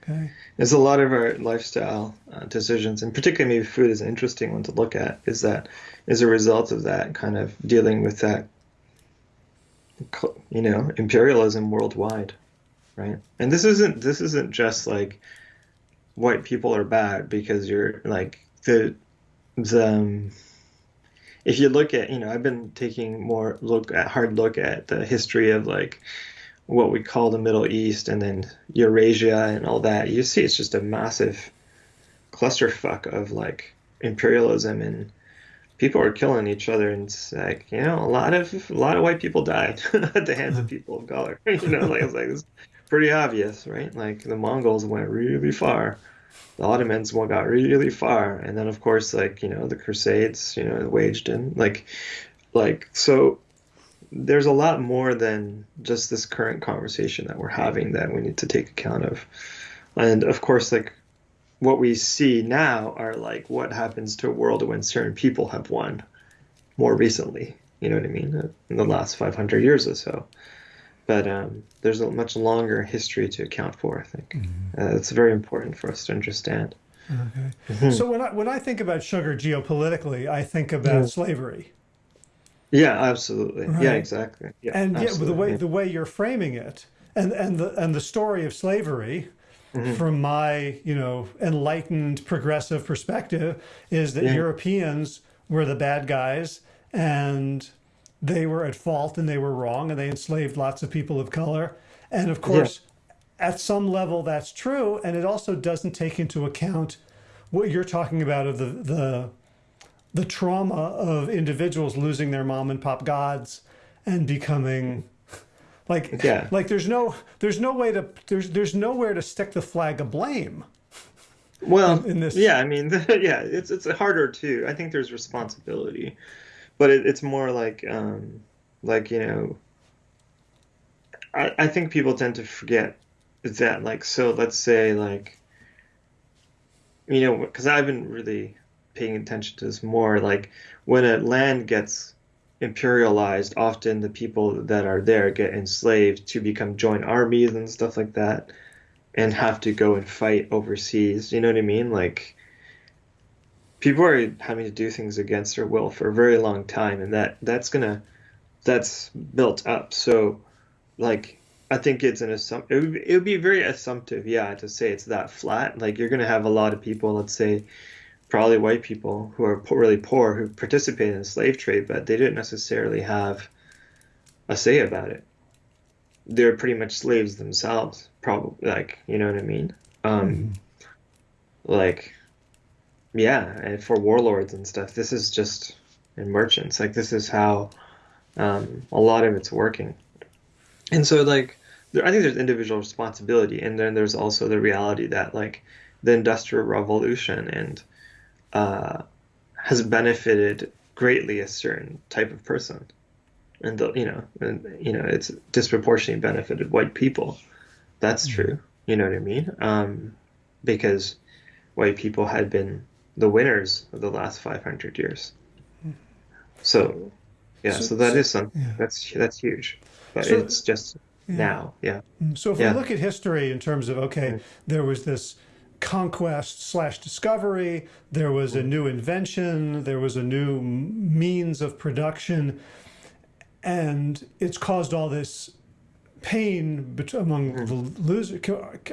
Okay. There's a lot of our lifestyle uh, decisions and particularly maybe food is an interesting one to look at is that as a result of that kind of dealing with that you know imperialism worldwide right? And this isn't this isn't just like white people are bad because you're like the the um, if you look at you know I've been taking more look at hard look at the history of like what we call the Middle East and then Eurasia and all that. You see, it's just a massive clusterfuck of like imperialism and people are killing each other and it's like you know a lot of a lot of white people died [laughs] at the hands of mm-hmm. people of color [laughs] you know like it's like it's pretty obvious right like the mongols went really far the ottomans went got really far and then of course like you know the crusades you know waged in like like so there's a lot more than just this current conversation that we're having that we need to take account of and of course like what we see now are like what happens to a world when certain people have won more recently. You know what I mean? In the last 500 years or so. But um, there's a much longer history to account for, I think. Mm-hmm. Uh, it's very important for us to understand. Okay. Mm-hmm. So when I, when I think about sugar geopolitically, I think about yeah. slavery. Yeah, absolutely. Right? Yeah, exactly. Yeah, and yeah, the way the way you're framing it, and and the and the story of slavery, mm-hmm. from my, you know, enlightened progressive perspective is that yeah. Europeans were the bad guys and they were at fault and they were wrong and they enslaved lots of people of color. And of course, yeah. at some level that's true. And it also doesn't take into account what you're talking about of the, the, the trauma of individuals losing their mom and pop gods and becoming like, yeah. like there's no, there's no way to, there's, there's nowhere to stick the flag of blame. Well, in, in this, yeah, I mean, [laughs] yeah, it's it's harder too. I think there's responsibility, but it, it's more like, um, like you know, I I think people tend to forget that. Like, so let's say like, you know, because I've been really paying attention to this more. Like, when a land gets imperialized, often the people that are there get enslaved to become joint armies and stuff like that, and have to go and fight overseas. You know what I mean? Like people are having to do things against their will for a very long time, and that that's gonna that's built up. So, like I think it's an assumption. It would, it would be very assumptive, yeah, to say it's that flat. Like you're gonna have a lot of people, let's say probably white people who are really poor who participated in the slave trade, but they didn't necessarily have a say about it. They're pretty much slaves themselves, probably. Like, you know what I mean? Um, mm-hmm. Like, yeah, and for warlords and stuff, this is just in merchants. Like, this is how um, a lot of it's working. And so, like, there, I think there's individual responsibility, and then there's also the reality that, like, the Industrial Revolution and uh, has benefited greatly a certain type of person, and the, you know, and you know, it's disproportionately benefited white people. That's mm-hmm. true. You know what I mean? Um, because white people had been the winners of the last 500 years. So, yeah, so, so that so, is something yeah. that's that's huge, but so, it's just yeah. now, yeah. Mm, so if yeah. we look at history in terms of okay, there was this conquest slash discovery. There was a new invention. There was a new means of production. And it's caused all this pain among hmm. the losers.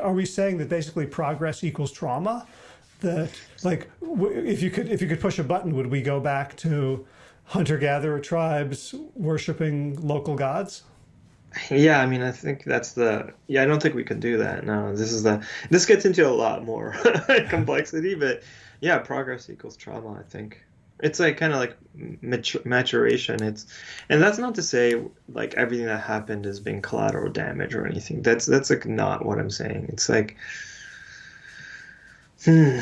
Are we saying that basically progress equals trauma? That like if you could if you could push a button, would we go back to hunter gatherer tribes worshiping local gods? Yeah, I mean, I think that's the. Yeah, I don't think we can do that. No, this is the. This gets into a lot more [laughs] complexity, but yeah, progress equals trauma. I think it's like kind of like maturation. It's, and that's not to say like everything that happened is being collateral damage or anything. That's that's like not what I'm saying. It's like. Hmm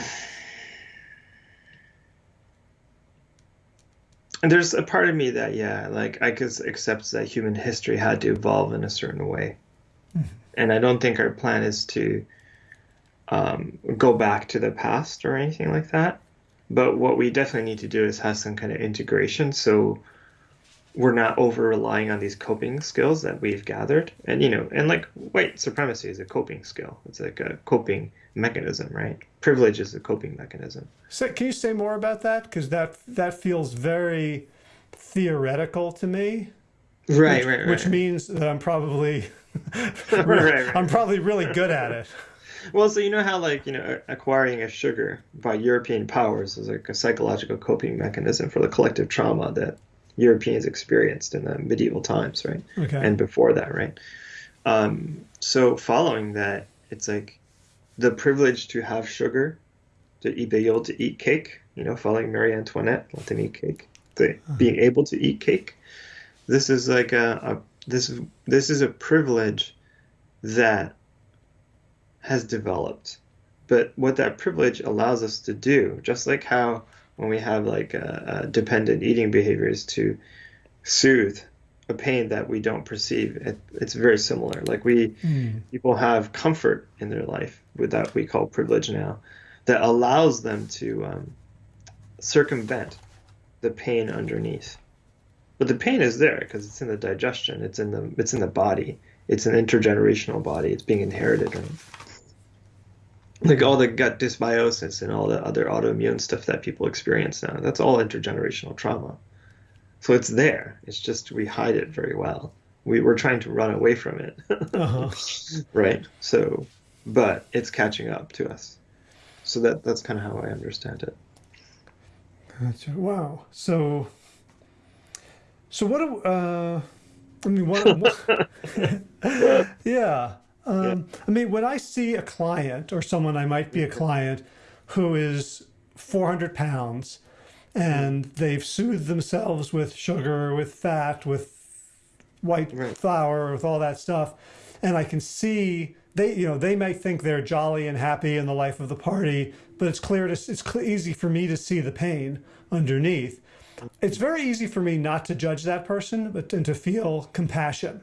And there's a part of me that, yeah, like I could accept that human history had to evolve in a certain way. Mm-hmm. And I don't think our plan is to um, go back to the past or anything like that. But what we definitely need to do is have some kind of integration so we're not over relying on these coping skills that we've gathered. And, you know, and like white supremacy is a coping skill, it's like a coping mechanism, right? Privilege is a coping mechanism. So can you say more about that? Because that that feels very theoretical to me. Right, which, right, right. which means that I'm probably [laughs] [laughs] right, right. I'm probably really good at it. Well, so you know how like you know acquiring a sugar by European powers is like a psychological coping mechanism for the collective trauma that Europeans experienced in the medieval times, right? Okay. And before that, right? Um, so following that, it's like the privilege to have sugar, to eat, be able to eat cake. You know, following Marie Antoinette, let them eat cake. The, being able to eat cake. This is like a, a this this is a privilege that has developed. But what that privilege allows us to do, just like how when we have like a, a dependent eating behaviors to soothe pain that we don't perceive, it, it's very similar. Like we people have comfort in their life with that we call privilege now, that allows them to um, circumvent the pain underneath. But the pain is there because it's in the digestion, it's in the it's in the body, it's an intergenerational body, it's being inherited, right? Like all the gut dysbiosis and all the other autoimmune stuff that people experience now, that's all intergenerational trauma. So it's there. It's just we hide it very well. We we're trying to run away from it, [laughs] Uh-huh. right? So, but it's catching up to us. So that that's kind of how I understand it. Gotcha. Wow. So, so what? do- Uh, I mean, what? what [laughs] yeah. Um, I mean, when I see a client or someone I might be a client who is 400 pounds Mm-hmm. and they've soothed themselves with sugar, with fat, with white Right. flour, with all that stuff, and I can see they, you know, they might think they're jolly and happy in the life of the party, but it's clear to, it's cl- easy for me to see the pain underneath. It's very easy for me not to judge that person, but and to feel compassion.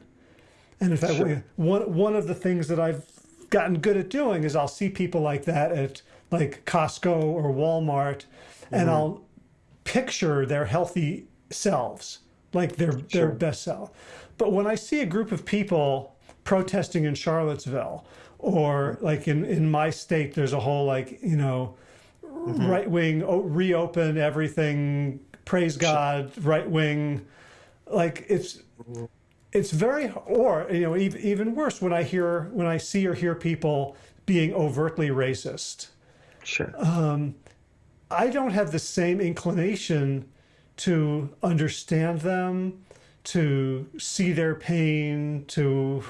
And in fact, Sure. one one of the things that I've gotten good at doing is I'll see people like that at like Costco or Walmart, and mm-hmm. I'll picture their healthy selves, like their their best self. But when I see a group of people protesting in Charlottesville, or like in in my state, there's a whole like you know mm-hmm. right wing oh, reopen everything, praise God, right wing, like it's it's very or you know even, even worse when I hear when I see or hear people being overtly racist. Sure. Um, I don't have the same inclination to understand them, to see their pain, to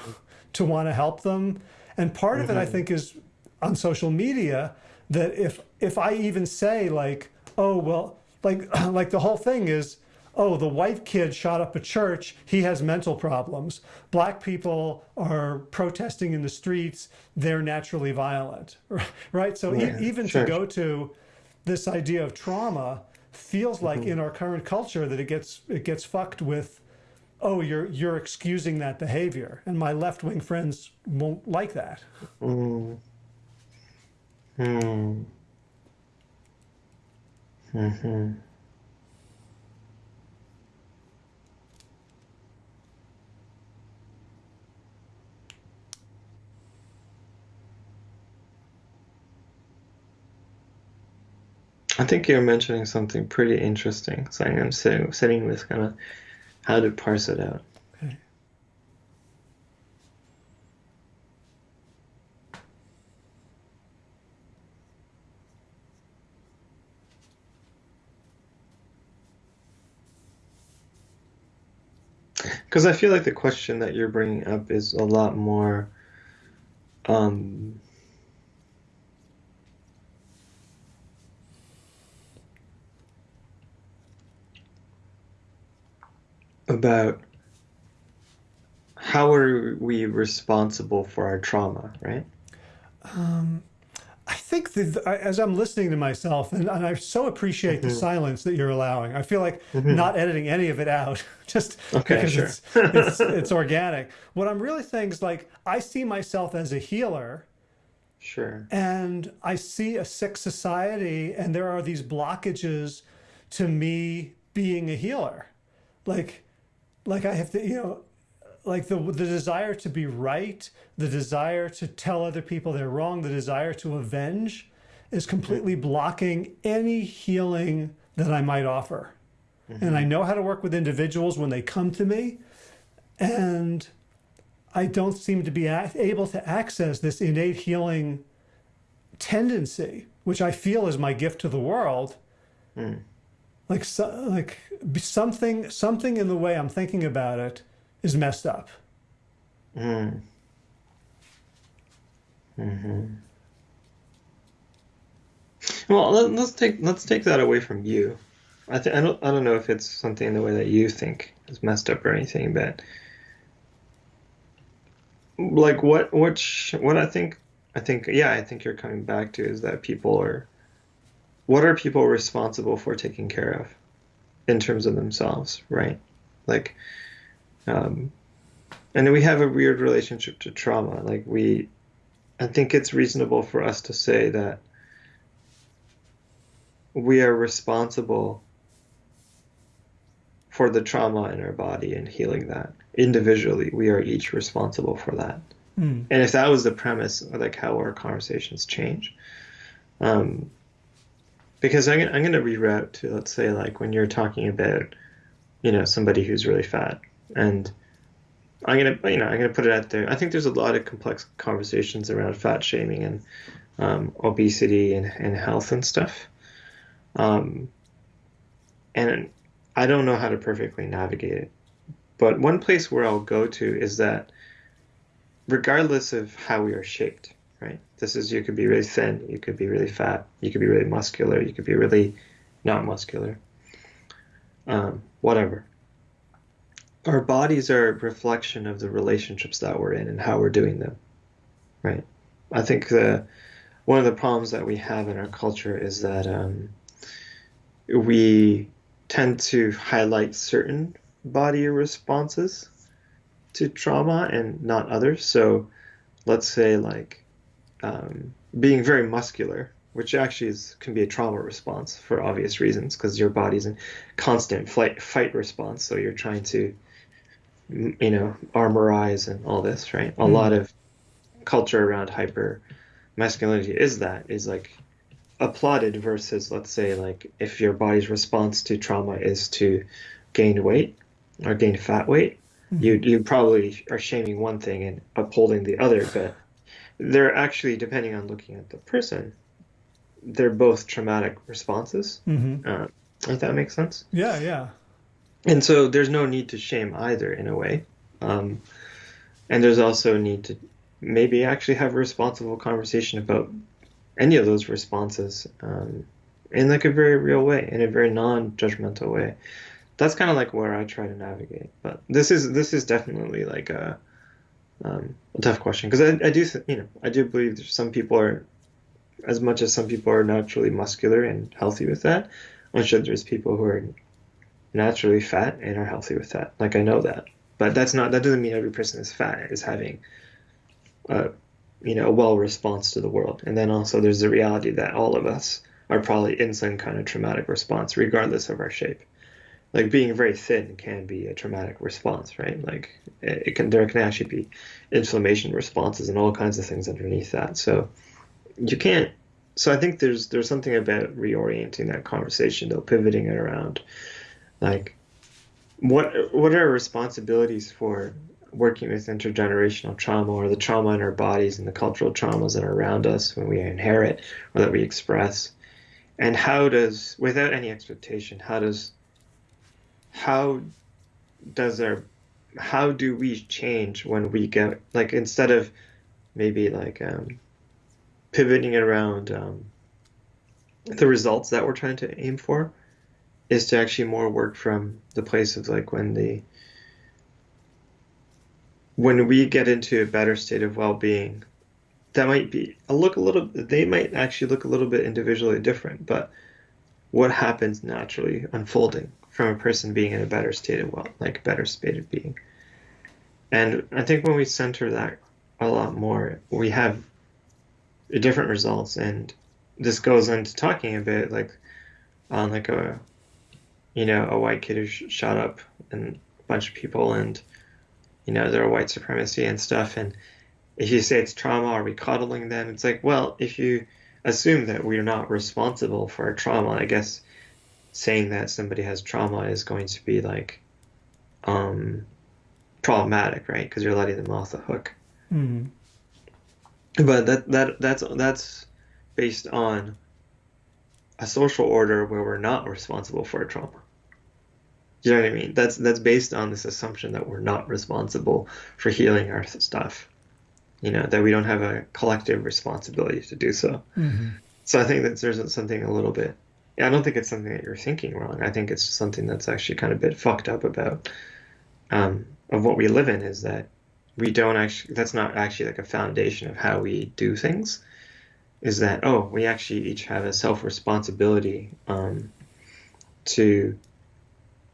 to want to help them. And part of it I mm-hmm. think is on social media that if if I even say like, oh well, like [clears throat] like the whole thing is oh, the white kid shot up a church, he has mental problems. Black people are protesting in the streets, they're naturally violent. [laughs] Right? So e- even sure. to go to this idea of trauma feels like in our current culture that it gets it gets fucked with oh you're you're excusing that behavior and my left-wing friends won't like that Mm. Hmm. Mm-hmm. I think you're mentioning something pretty interesting. So I'm sitting, sitting with kind of how to parse it out. okay. Because I feel like the question that you're bringing up is a lot more um, about how are we responsible for our trauma, right? Um, I think that I- as I'm listening to myself, and, and I so appreciate the mm-hmm. silence that you're allowing. I feel like mm-hmm. not editing any of it out, [laughs] just Okay, because sure. it's, it's it's organic. What I'm really saying is like I see myself as a healer, Sure. and I see a sick society, and there are these blockages to me being a healer, like like I have to, you know, like the the desire to be right, the desire to tell other people they're wrong, the desire to avenge is completely blocking any healing that I might offer. And I know how to work with individuals when they come to me, and I don't seem to be able to access this innate healing tendency, which I feel is my gift to the world. Mm. Like, so, like something, something in the way I'm thinking about it is messed up. Mm. Hmm. Well, let, us take let's take that away from you. I th- I don't I don't know if it's something in the way that you think is messed up or anything, but like what what sh- what I think I think yeah I think you're coming back to is that people are what are people responsible for taking care of in terms of themselves, right? Like, um, and we have a weird relationship to trauma. Like we, I think it's reasonable for us to say that we are responsible for the trauma in our body and healing that individually we are each responsible for that mm. and if that was the premise like how our conversations change um, because I'm, I'm going to reroute to let's say like when you're talking about you know somebody who's really fat. And i'm going to you know i'm going to put it out there. I think there's a lot of complex conversations around fat shaming and um, obesity and, and health and stuff. Um, and I don't know how to perfectly navigate it. But one place where I'll go to is that regardless of how we are shaped, right? This is you could be really thin, you could be really fat, you could be really muscular, you could be really not muscular, um, whatever. Our bodies are a reflection of the relationships that we're in and how we're doing them, right? I think the one of the problems that we have in our culture is that um, we tend to highlight certain body responses to trauma and not others. So let's say like um, being very muscular, which actually is, can be a trauma response for obvious reasons because your body's in constant flight fight response. So you're trying to you know armorize and all this, right? Mm. A lot of culture around hyper masculinity is that is like applauded versus let's say like if your body's response to trauma is to gain weight or gain fat weight mm-hmm. you you probably are shaming one thing and upholding the other but they're actually depending on looking at the person they're both traumatic responses mm-hmm. uh, if that makes sense yeah yeah and so there's no need to shame either in a way um, and there's also a need to maybe actually have a responsible conversation about any of those responses um, in like a very real way, in a very non-judgmental way. That's kind of like where I try to navigate. But this is this is definitely like a, um, a tough question because I, I do you know I do believe some people are as much as some people are naturally muscular and healthy with that. I'm sure there's people who are naturally fat and are healthy with that. Like I know that, but that's not that doesn't mean every person is fat is having a you know, a well response to the world. And then also there's the reality that all of us are probably in some kind of traumatic response, regardless of our shape. Like being very thin can be a traumatic response, right? Like it can there can actually be inflammation responses and all kinds of things underneath that. So you can't. So I think there's there's something about reorienting that conversation, though, pivoting it around, like what what are our responsibilities for working with intergenerational trauma or the trauma in our bodies and the cultural traumas that are around us when we inherit or that we express and how does without any expectation how does how does our how do we change when we get like instead of maybe like um, pivoting around um, the results that we're trying to aim for is to actually more work from the place of like when the when we get into a better state of well-being that might be a look a little they might actually look a little bit individually different but what happens naturally unfolding from a person being in a better state of well like better state of being and i think when we center that a lot more we have different results and this goes into talking a bit like on like a you know a white kid who shot up and a bunch of people and you know, they're white supremacy and stuff. And if you say it's trauma, are we coddling them? It's like, well, if you assume that we're not responsible for our trauma, I guess saying that somebody has trauma is going to be like, um, problematic, right? Because you're letting them off the hook. Mm. But that that that's that's based on a social order where we're not responsible for trauma. You know what I mean? That's that's based on this assumption that we're not responsible for healing our stuff. You know that we don't have a collective responsibility to do so. Mm-hmm. So I think that there's something a little bit. Yeah, I don't think it's something that you're thinking wrong. I think it's something that's actually kind of a bit fucked up about um, of what we live in is that we don't actually. That's not actually like a foundation of how we do things. Is that oh we actually each have a self responsibility um, to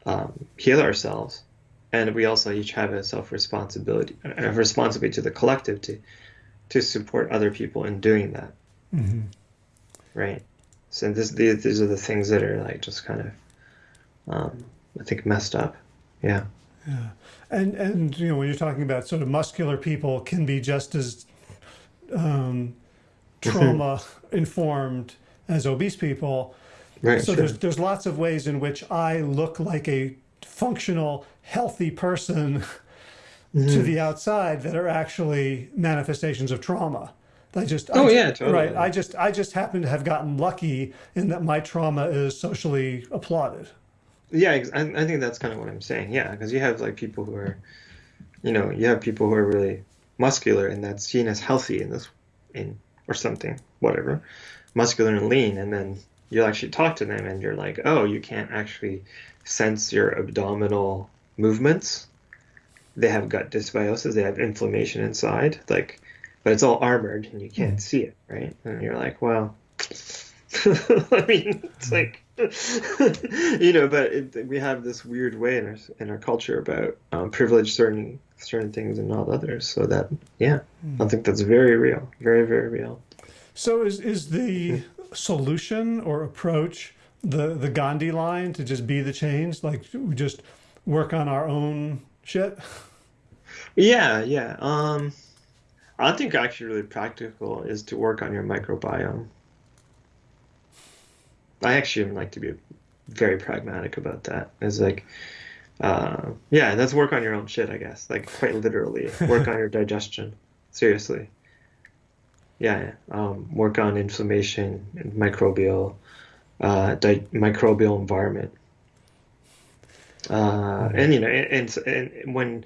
um, heal ourselves, and we also each have a self responsibility, a responsibility to the collective to to support other people in doing that. Mm-hmm. Right. So this these, these are the things that are like just kind of, um, I think, messed up. Yeah. Yeah. And and you know when you're talking about sort of muscular people can be just as um, trauma informed as obese people. Right. So sure. there's there's lots of ways in which I look like a functional, healthy person [laughs] to the outside that are actually manifestations of trauma. I just Oh, I, yeah, totally. right. I just I just happen to have gotten lucky in that my trauma is socially applauded. Yeah, I, I think that's kind of what I'm saying. Yeah, because you have like people who are, you know, you have people who are really muscular and that's seen as healthy in this, in or something, whatever, muscular and lean, and then you actually talk to them and you're like, oh, you can't actually sense your abdominal movements. They have gut dysbiosis. They have inflammation inside, like, but it's all armored and you can't see it, right? And you're like, well, [laughs] I mean, it's like, [laughs] you know, but it, we have this weird way in our in our culture about um, privilege certain certain things and not others. So that, yeah, I think that's very real, very very real. So is is the solution or approach the the Gandhi line to just be the change? Like we just work on our own shit? Yeah, yeah. Um, I think actually really practical is to work on your microbiome. I actually like to be very pragmatic about that. It's like, uh, yeah, that's work on your own shit, I guess. Like quite literally, [laughs] work on your digestion. Seriously. Yeah, yeah. Um, work on inflammation and microbial, uh, di- microbial environment. Uh, and you know, and, and, and when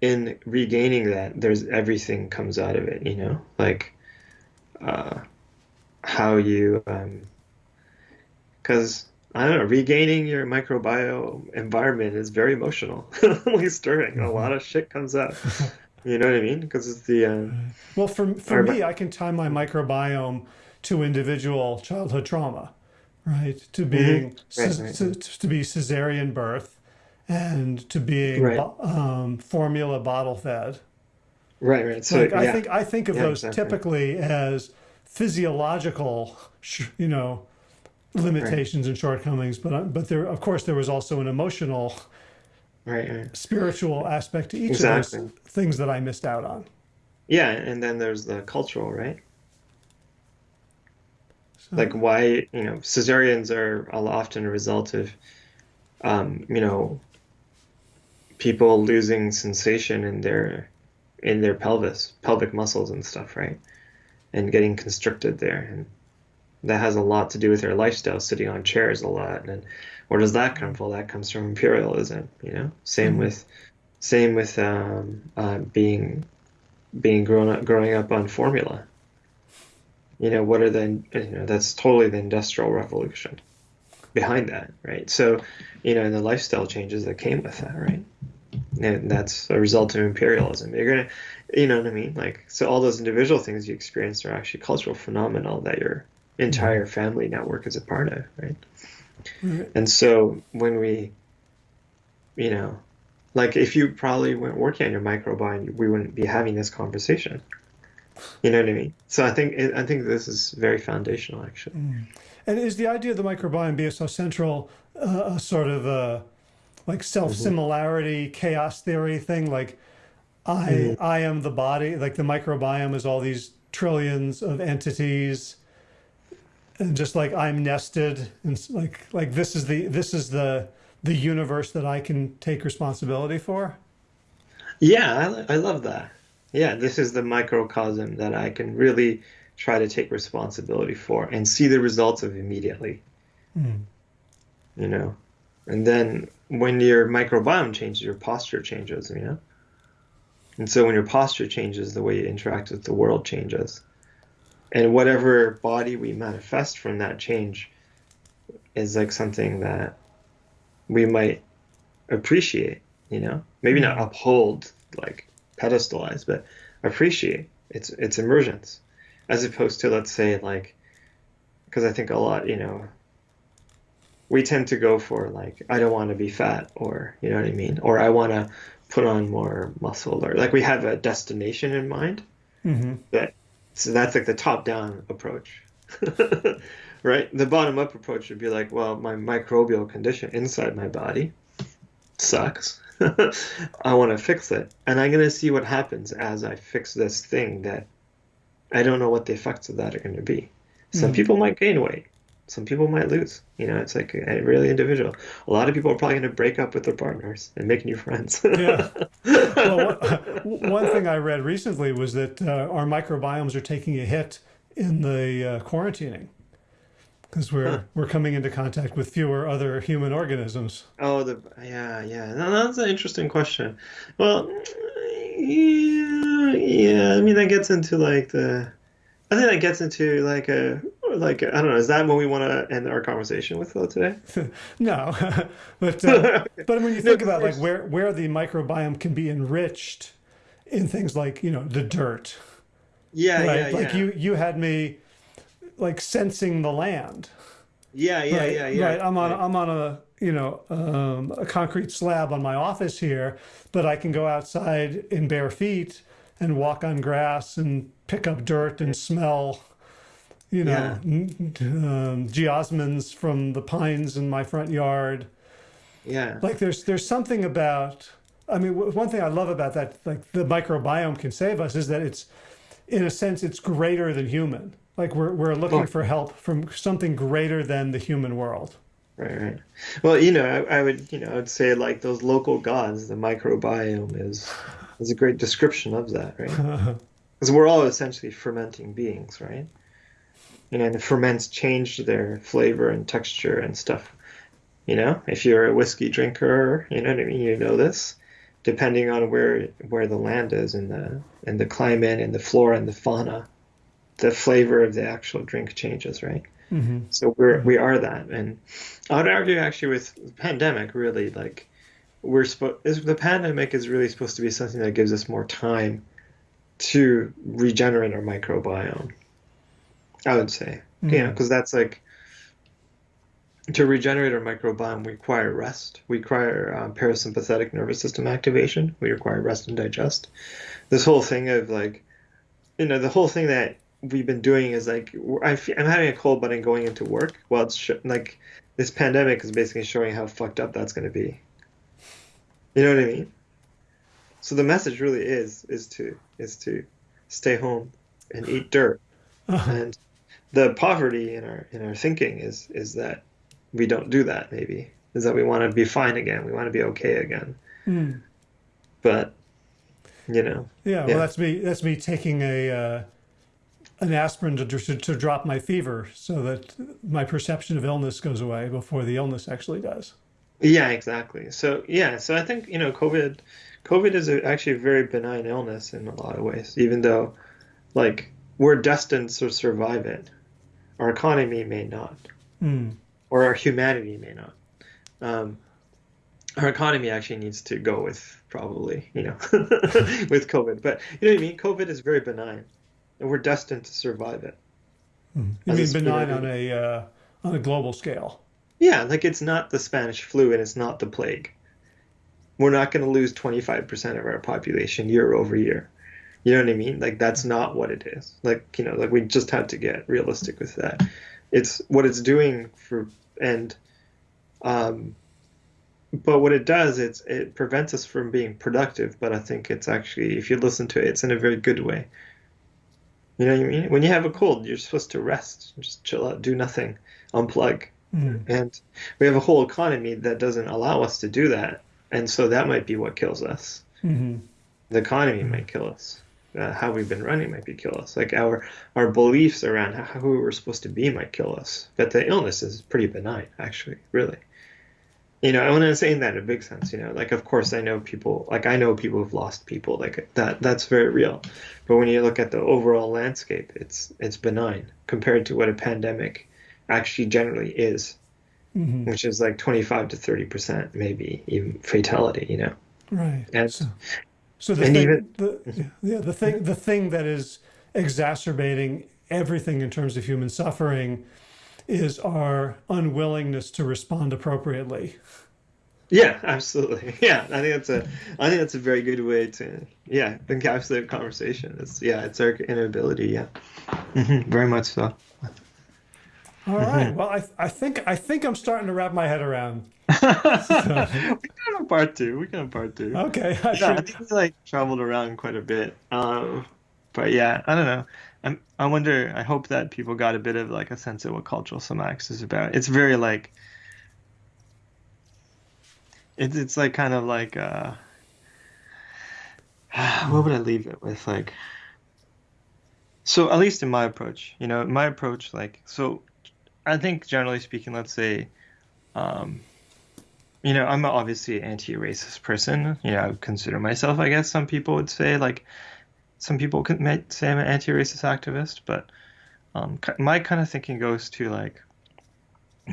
in regaining that, there's everything comes out of it. You know, like uh, how you, because I don't know, regaining your microbiome environment is very emotional, [laughs] like stirring. A lot of shit comes up. You know what I mean? Because it's the uh, Well, for for Or- me, I can tie my microbiome to individual childhood trauma, right? To being Mm-hmm. Right, ce- right. To, to be cesarean birth, and to being Right. um, formula bottle fed. right, right. So Like I think I think of Yeah, those exactly. typically as physiological, you know, limitations and shortcomings. But uh, but there, of course, there was also an emotional, right, right. spiritual aspect to each of those things that I missed out on. Yeah, and then there's the cultural, right? So, like why you know cesareans are often a result of um, you know people losing sensation in their in their pelvis pelvic muscles and stuff right? And getting constricted there. And that has a lot to do with their lifestyle sitting on chairs a lot. And where does that come from? That comes from imperialism you know? Same Mhm. with same with um, uh, being being grown up growing up on formula. You know what are the you know that's totally the industrial revolution behind that right? So you know and the lifestyle changes that came with that right? And that's a result of imperialism. You're gonna you know what i mean? Like so all those individual things you experience are actually cultural phenomena that your entire family network is a part of right? Right. and so when we you know like if you probably weren't working on your microbiome we wouldn't be having this conversation. You know what I mean? So I think I think this is very foundational, actually. Mm. And is the idea of the microbiome being so central uh, a sort of a like self similarity mm-hmm. chaos theory thing? Like I mm-hmm. I am the body. Like the microbiome is all these trillions of entities, and just like I'm nested, and like like this is the this is the the universe that I can take responsibility for. Yeah, I, I love that. Yeah, this is the microcosm that I can really try to take responsibility for and see the results of immediately. Mm. You know, and then when your microbiome changes, your posture changes. You know, and so when your posture changes, the way you interact with the world changes, and whatever body we manifest from that change is like something that we might appreciate. You know, maybe not uphold, like pedestalize, but appreciate its its emergence as opposed to let's say like because I think a lot you know we tend to go for like I don't want to be fat or you know what I mean? Or I want to put on more muscle or like we have a destination in mind. Mm-hmm. that so that's like the top down approach. [laughs] Right? The bottom up approach would be like well my microbial condition inside my body sucks. [laughs] I want to fix it. And I'm going to see what happens as I fix this thing that I don't know what the effects of that are going to be. Some Mhm. people might gain weight. Some people might lose. You know, it's like a, really individual. A lot of people are probably going to break up with their partners and make new friends. [laughs] Yeah. Well, one, [laughs] one thing I read recently was that uh, our microbiomes are taking a hit in the uh, quarantining because we're Huh. we're coming into contact with fewer other human organisms. oh, the yeah, yeah. No, that's an interesting question. Well, yeah, yeah. I mean, that gets into like the. I think that gets into like a like I don't know. Is that what we want to end our conversation with though today? [laughs] No, [laughs] but uh, [laughs] but when you think No, about like where where the microbiome can be enriched in things like you know the dirt, Yeah, right? yeah, like yeah. you you had me like sensing the land. Yeah, yeah, right, yeah, yeah. Right. I'm on right. I'm on a you know um, a concrete slab on my office here, but I can go outside in bare feet and walk on grass and pick up dirt and smell. You know, Yeah. um, geosmins from the pines in my front yard. Yeah. Like there's there's something about. I mean, one thing I love about that, like the microbiome can save us, is that it's, in a sense, it's greater than human. Like we're we're looking Oh. for help from something greater than the human world. Right, right. Well, you know, I, I would, you know, I'd say like those local gods, the microbiome is is a great description of that, right? [laughs] Because we're all essentially fermenting beings, right? You know, and the ferments change their flavor and texture and stuff. You know, if you're a whiskey drinker, you know what I mean. You know this, depending on where where the land is and the and the climate and the flora and the fauna, the flavor of the actual drink changes, right? Hmm So we're we are that, and I would argue actually with the pandemic, really like we're supposed the pandemic is really supposed to be something that gives us more time to regenerate our microbiome. I would say, you know, because that's like to regenerate our microbiome, we require rest. We require um, parasympathetic nervous system activation. We require rest and digest. This whole thing of like, you know, the whole thing that we've been doing is like, I I'm having a cold, but I'm going into work. Well, it's sh- like this pandemic is basically showing how fucked up that's going to be. You know what I mean? So the message really is is to is to stay home and eat dirt. [laughs] And the poverty in our in our thinking is is that we don't do that. Maybe is that we want to be fine again. We want to be okay again. Mm. But you know, Yeah, Yeah. well, that's me. That's me taking a uh, an aspirin to, to to drop my fever, so that my perception of illness goes away before the illness actually does. Yeah, exactly. So yeah, so I think you know COVID, COVID is a, actually a very benign illness in a lot of ways. Even though, like, we're destined to survive it, our economy may not, Mm. or our humanity may not. Um, our economy actually needs to go with probably you know [laughs] with COVID, but you know what I mean. COVID is very benign, and we're destined to survive it. You mean benign on a uh, on a global scale? Yeah, like it's not the Spanish flu and it's not the plague. We're not going to lose 25% of our population year over year. You know what I mean? Like that's not what it is. Like, you know, like we just have to get realistic with that. It's what it's doing for and um but what it does it's it prevents us from being productive, but I think it's actually if you listen to it, it's in a very good way. You know what I mean? When you have a cold, you're supposed to rest, just chill out, do nothing, unplug. Mm. And we have a whole economy that doesn't allow us to do that. And so that might be what kills us. hmm the economy might kill us. Uh, how we've been running might be kill us. Like our our beliefs around how, who we're supposed to be might kill us. But the illness is pretty benign, actually, really. You know, when I'm saying that in a big sense, you know, like of course I know people, like I know people who've lost people, like that. That's very real. But when you look at the overall landscape, it's it's benign compared to what a pandemic actually generally is, mm-hmm. which is like 25 to 30 percent, maybe even fatality. You know. Right. And so, so the thing, even, the, yeah, the thing, the thing that is exacerbating everything in terms of human suffering is our unwillingness to respond appropriately. Yeah, absolutely. [laughs] Yeah, I think that's a, I think that's a very good way to, yeah, encapsulate conversation. It's yeah, it's our inability. Yeah, mm-hmm, very much so. All right. Mm-hmm. Well, I, I think I think I'm starting to wrap my head around. so. [laughs] we can have part two. We can have part two. Okay. I, yeah, I think we like traveled around quite a bit. Um, but yeah, I don't know. I'm, I wonder. I hope that people got a bit of like a sense of what cultural somatics is about. It's very like. It's it's like kind of like uh. [sighs] What would I leave it with like? So at least in my approach, you know, my approach like so I think generally speaking, let's say, um, you know, I'm obviously an anti-racist person. You know, I consider myself. I guess some people would say like, some people could might say I'm an anti-racist activist, but um, my kind of thinking goes to like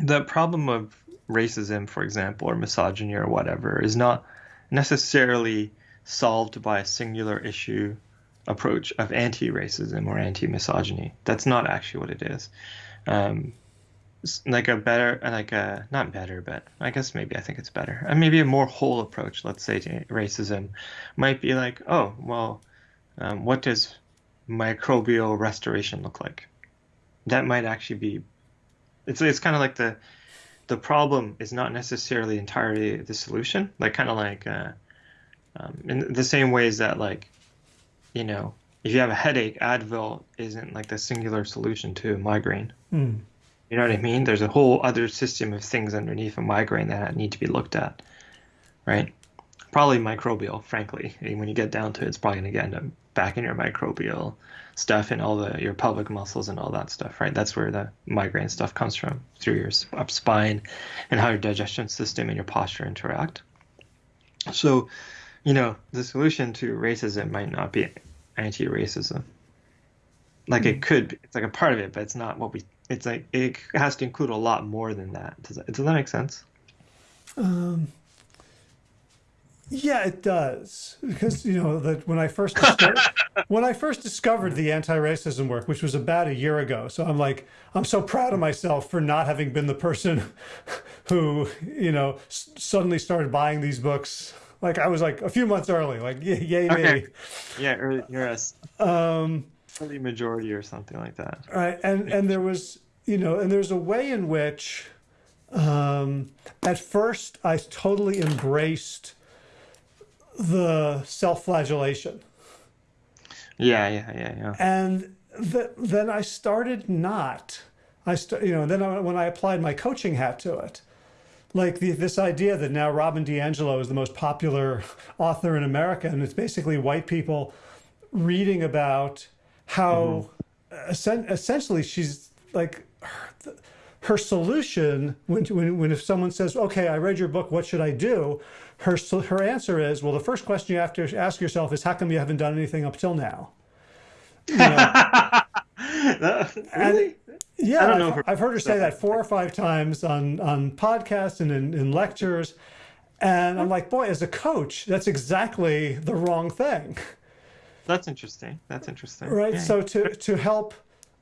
the problem of racism, for example, or misogyny or whatever, is not necessarily solved by a singular issue approach of anti-racism or anti-misogyny. That's not actually what it is. Um, like a better like a not better but i guess maybe i think it's better and maybe a more whole approach let's say to racism might be like oh well um, what does microbial restoration look like that might actually be it's it's kind of like the the problem is not necessarily entirely the solution like kind of like uh, um, in the same ways that like you know if you have a headache advil isn't like the singular solution to a migraine mm you know what I mean? There's a whole other system of things underneath a migraine that need to be looked at, right? Probably microbial, frankly. I mean, when you get down to it, it's probably going to get into back in your microbial stuff and all the your pelvic muscles and all that stuff, right? That's where the migraine stuff comes from through your up spine and how your digestion system and your posture interact. So, you know, the solution to racism might not be anti-racism. Like mm. it could, be, it's like a part of it, but it's not what we it's like it has to include a lot more than that. Does that, does that make sense? Um, yeah, it does because you know that when I first discovered, [laughs] when I first discovered the anti-racism work, which was about a year ago, so I'm like I'm so proud of myself for not having been the person [laughs] who you know suddenly started buying these books. Like I was like a few months early, like yay, yay okay. me. Yeah, you're a um, early majority or something like that. Right, and and there was you know, and there's a way in which, um, at first, I totally embraced the self-flagellation. Yeah, yeah, yeah, yeah. And th- then I started not. I st- you know, then I, when I applied my coaching hat to it, like the, this idea that now Robin DiAngelo is the most popular [laughs] author in America, and it's basically white people reading about how mm-hmm. essentially she's like her, her solution when, when, when if someone says, okay, I read your book, what should I do? Her, her answer is, well, the first question you have to ask yourself is, how come you haven't done anything up till now? You know? [laughs] really? And, yeah, I don't know I've, I've heard her say that four or five times on, on podcasts and in, in lectures. And I'm like, boy, as a coach, that's exactly the wrong thing. That's interesting. That's interesting. Right. Yeah. So to, to help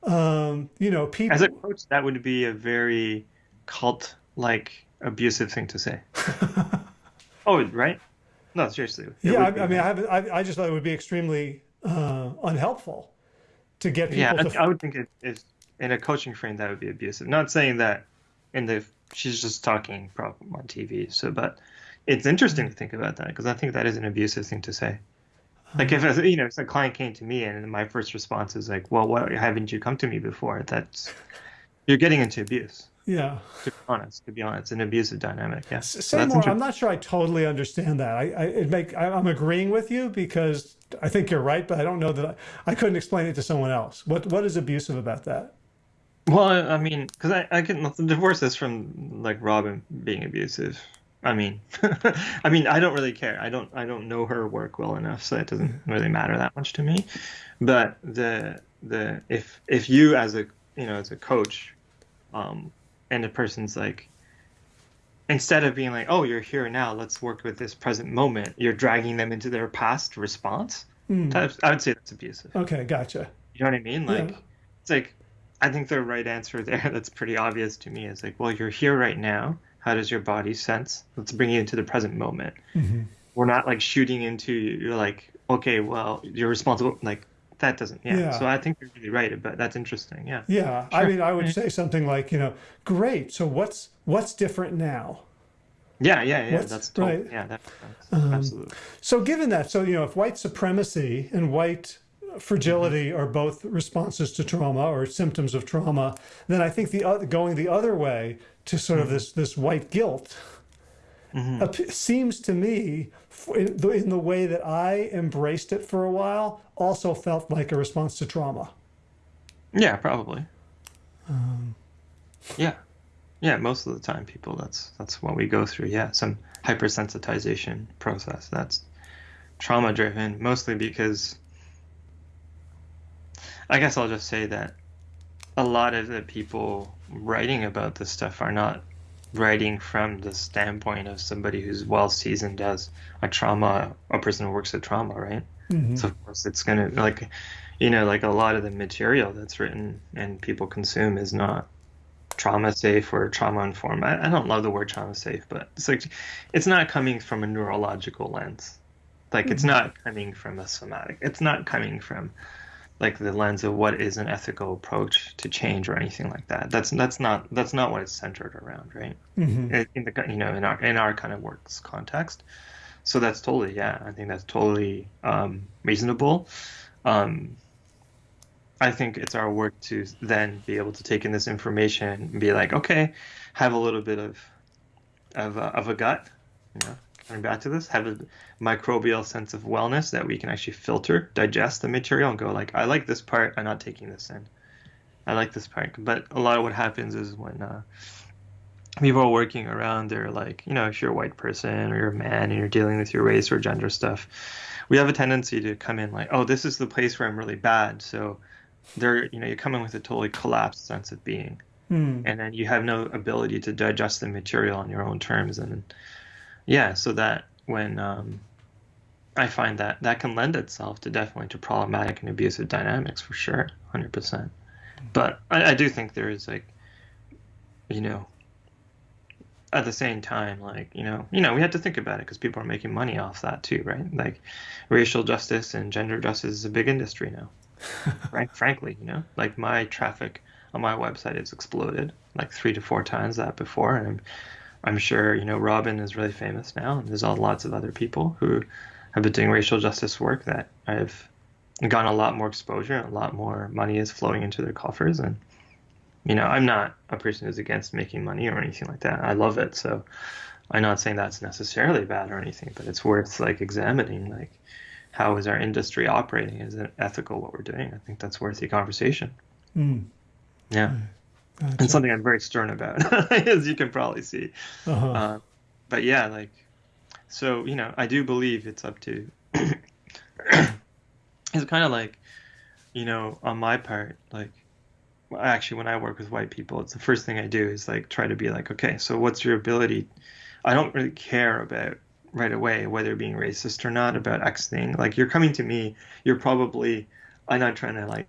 um, you know, people. As a coach, that would be a very cult like abusive thing to say. [laughs] oh, right? No, seriously. Yeah, I, I, mean, I, have, I, I, just thought it would be extremely uh, unhelpful to get people. Yeah, to... I, would think it is in a coaching frame that would be abusive. Not saying that in the she's just talking on TV. So, but it's interesting to think about that because I think that is an abusive thing to say. Like if a, you know, if a client came to me and my first response is like, "Well, why haven't you come to me before?" That's you're getting into abuse. Yeah. To be honest, to be honest, an abusive dynamic. Yeah. Say more. I'm not sure I totally understand that. I, I it make I, am agreeing with you because I think you're right, but I don't know that I, I couldn't explain it to someone else. What what is abusive about that? Well, I mean, because I, I can divorce this from like Robin being abusive. I mean, [laughs] I mean, I don't really care. I don't, I don't know her work well enough, so it doesn't really matter that much to me. But the, the, if, if you as a, you know, as a coach, um, and the person's like, instead of being like, oh, you're here now, let's work with this present moment, you're dragging them into their past response. Mm. I would say that's abusive. Okay, gotcha. You know what I mean? Like, yeah. it's like, I think the right answer there, [laughs] that's pretty obvious to me, is like, well, you're here right now how does your body sense? Let's bring you into the present moment. Mm-hmm. We're not like shooting into you're like, okay, well, you're responsible. Like that doesn't. Yeah. yeah. So I think you're really right, but that's interesting. Yeah. Yeah. Sure. I mean, I would say something like, you know, great. So what's what's different now? Yeah, yeah, yeah. What's, that's totally, right. Yeah, that, um, absolutely. So given that, so you know, if white supremacy and white fragility mm-hmm. are both responses to trauma or symptoms of trauma, then I think the other, going the other way to sort of mm-hmm. this this white guilt mm-hmm. seems to me in the, in the way that I embraced it for a while also felt like a response to trauma. Yeah, probably. Um, yeah, yeah. Most of the time, people that's that's what we go through. Yeah, some hypersensitization process. That's trauma driven, mostly because I guess I'll just say that a lot of the people writing about this stuff are not writing from the standpoint of somebody who's well seasoned as a trauma a person who works at trauma right mm-hmm. so of course it's gonna like you know like a lot of the material that's written and people consume is not trauma safe or trauma informed I, I don't love the word trauma safe but it's like it's not coming from a neurological lens like mm-hmm. it's not coming from a somatic it's not coming from like the lens of what is an ethical approach to change or anything like that. That's that's not that's not what it's centered around, right? Mm-hmm. In the you know in our in our kind of works context. So that's totally yeah. I think that's totally um, reasonable. Um, I think it's our work to then be able to take in this information and be like, okay, have a little bit of of, uh, of a gut, you know, coming back to this, have a microbial sense of wellness that we can actually filter, digest the material, and go like, I like this part. I'm not taking this in. I like this part. But a lot of what happens is when uh, people are working around, they're like, you know, if you're a white person or you're a man and you're dealing with your race or gender stuff, we have a tendency to come in like, oh, this is the place where I'm really bad. So they're, you know, you come in with a totally collapsed sense of being. Hmm. And then you have no ability to digest the material on your own terms. And yeah, so that when um, I find that that can lend itself to definitely to problematic and abusive dynamics for sure, hundred percent. But I, I do think there is like, you know, at the same time, like you know, you know, we have to think about it because people are making money off that too, right? Like, racial justice and gender justice is a big industry now. [laughs] right? Frankly, you know, like my traffic on my website has exploded like three to four times that before, and I'm I'm sure you know Robin is really famous now, and there's all lots of other people who have been doing racial justice work that I've gotten a lot more exposure, and a lot more money is flowing into their coffers, and you know I'm not a person who's against making money or anything like that. I love it, so I'm not saying that's necessarily bad or anything, but it's worth like examining like how is our industry operating? Is it ethical what we're doing? I think that's worth the conversation. Mm. Yeah. Mm. Gotcha. and something I'm very stern about, [laughs] as you can probably see. Uh-huh. Uh, but yeah, like, so you know, I do believe it's up to. [clears throat] it's kind of like, you know, on my part, like, actually, when I work with white people, it's the first thing I do is like try to be like, okay, so what's your ability? I don't really care about right away whether being racist or not about X thing. Like, you're coming to me, you're probably I'm not trying to like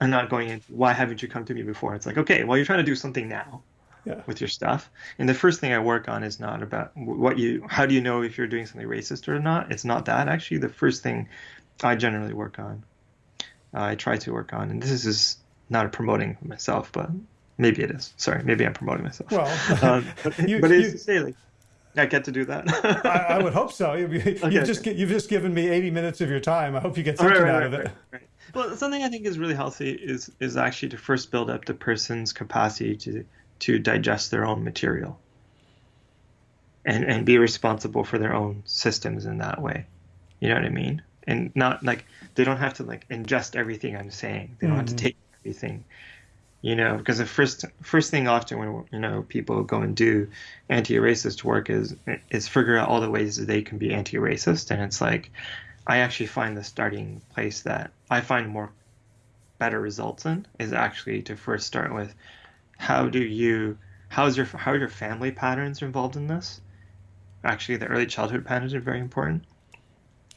I'm not going in why haven't you come to me before? It's like, okay, well you're trying to do something now yeah. with your stuff. And the first thing I work on is not about what you how do you know if you're doing something racist or not? It's not that actually. The first thing I generally work on, uh, I try to work on, and this is not promoting myself, but maybe it is. Sorry, maybe I'm promoting myself. Well, [laughs] um, but, [laughs] you, but it's say like I get to do that. I, I, would hope so. You, you [laughs] okay, just you've just given me 80 minutes of your time. I hope you get something right, right, out of it. Well, something I think is really healthy is is actually to first build up the person's capacity to to digest their own material and and be responsible for their own systems in that way. You know what I mean? And not like they don't have to like ingest everything I'm saying. They don't mm-hmm. have to mm-hmm. take everything. You know, because the first first thing often when you know people go and do anti-racist work is is figure out all the ways that they can be anti-racist, and it's like I actually find the starting place that I find more better results in is actually to first start with how do you how's your how are your family patterns involved in this? Actually the early childhood patterns are very important.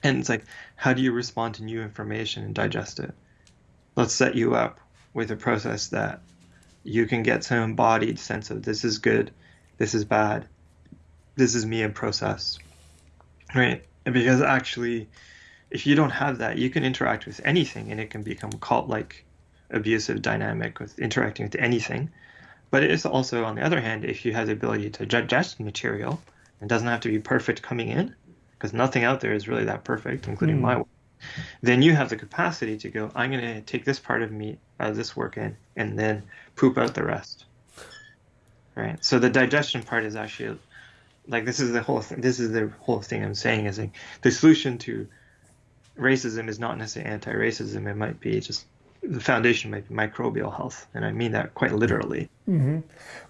And it's like how do you respond to new information and digest it? Let's set you up with a process that you can get some embodied sense of this is good this is bad this is me in process right? Because actually if you don't have that you can interact with anything and it can become cult like abusive dynamic with interacting with anything but it is also on the other hand if you have the ability to digest material it doesn't have to be perfect coming in, because nothing out there is really that perfect, including mm. my work. Then you have the capacity to go, I'm going to take this part of me, uh, this work in, and then poop out the rest. Right. So the digestion part is actually like this is the whole thing. This is the whole thing I'm saying is like the solution to racism is not necessarily anti-racism. It might be just the foundation might be microbial health, and I mean that quite literally. Mm-hmm.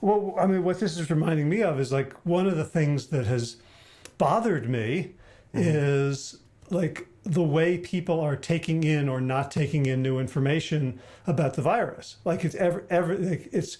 Well, I mean, what this is reminding me of is like one of the things that has bothered me mm-hmm. is like the way people are taking in or not taking in new information about the virus. Like it's ever, ever, like it's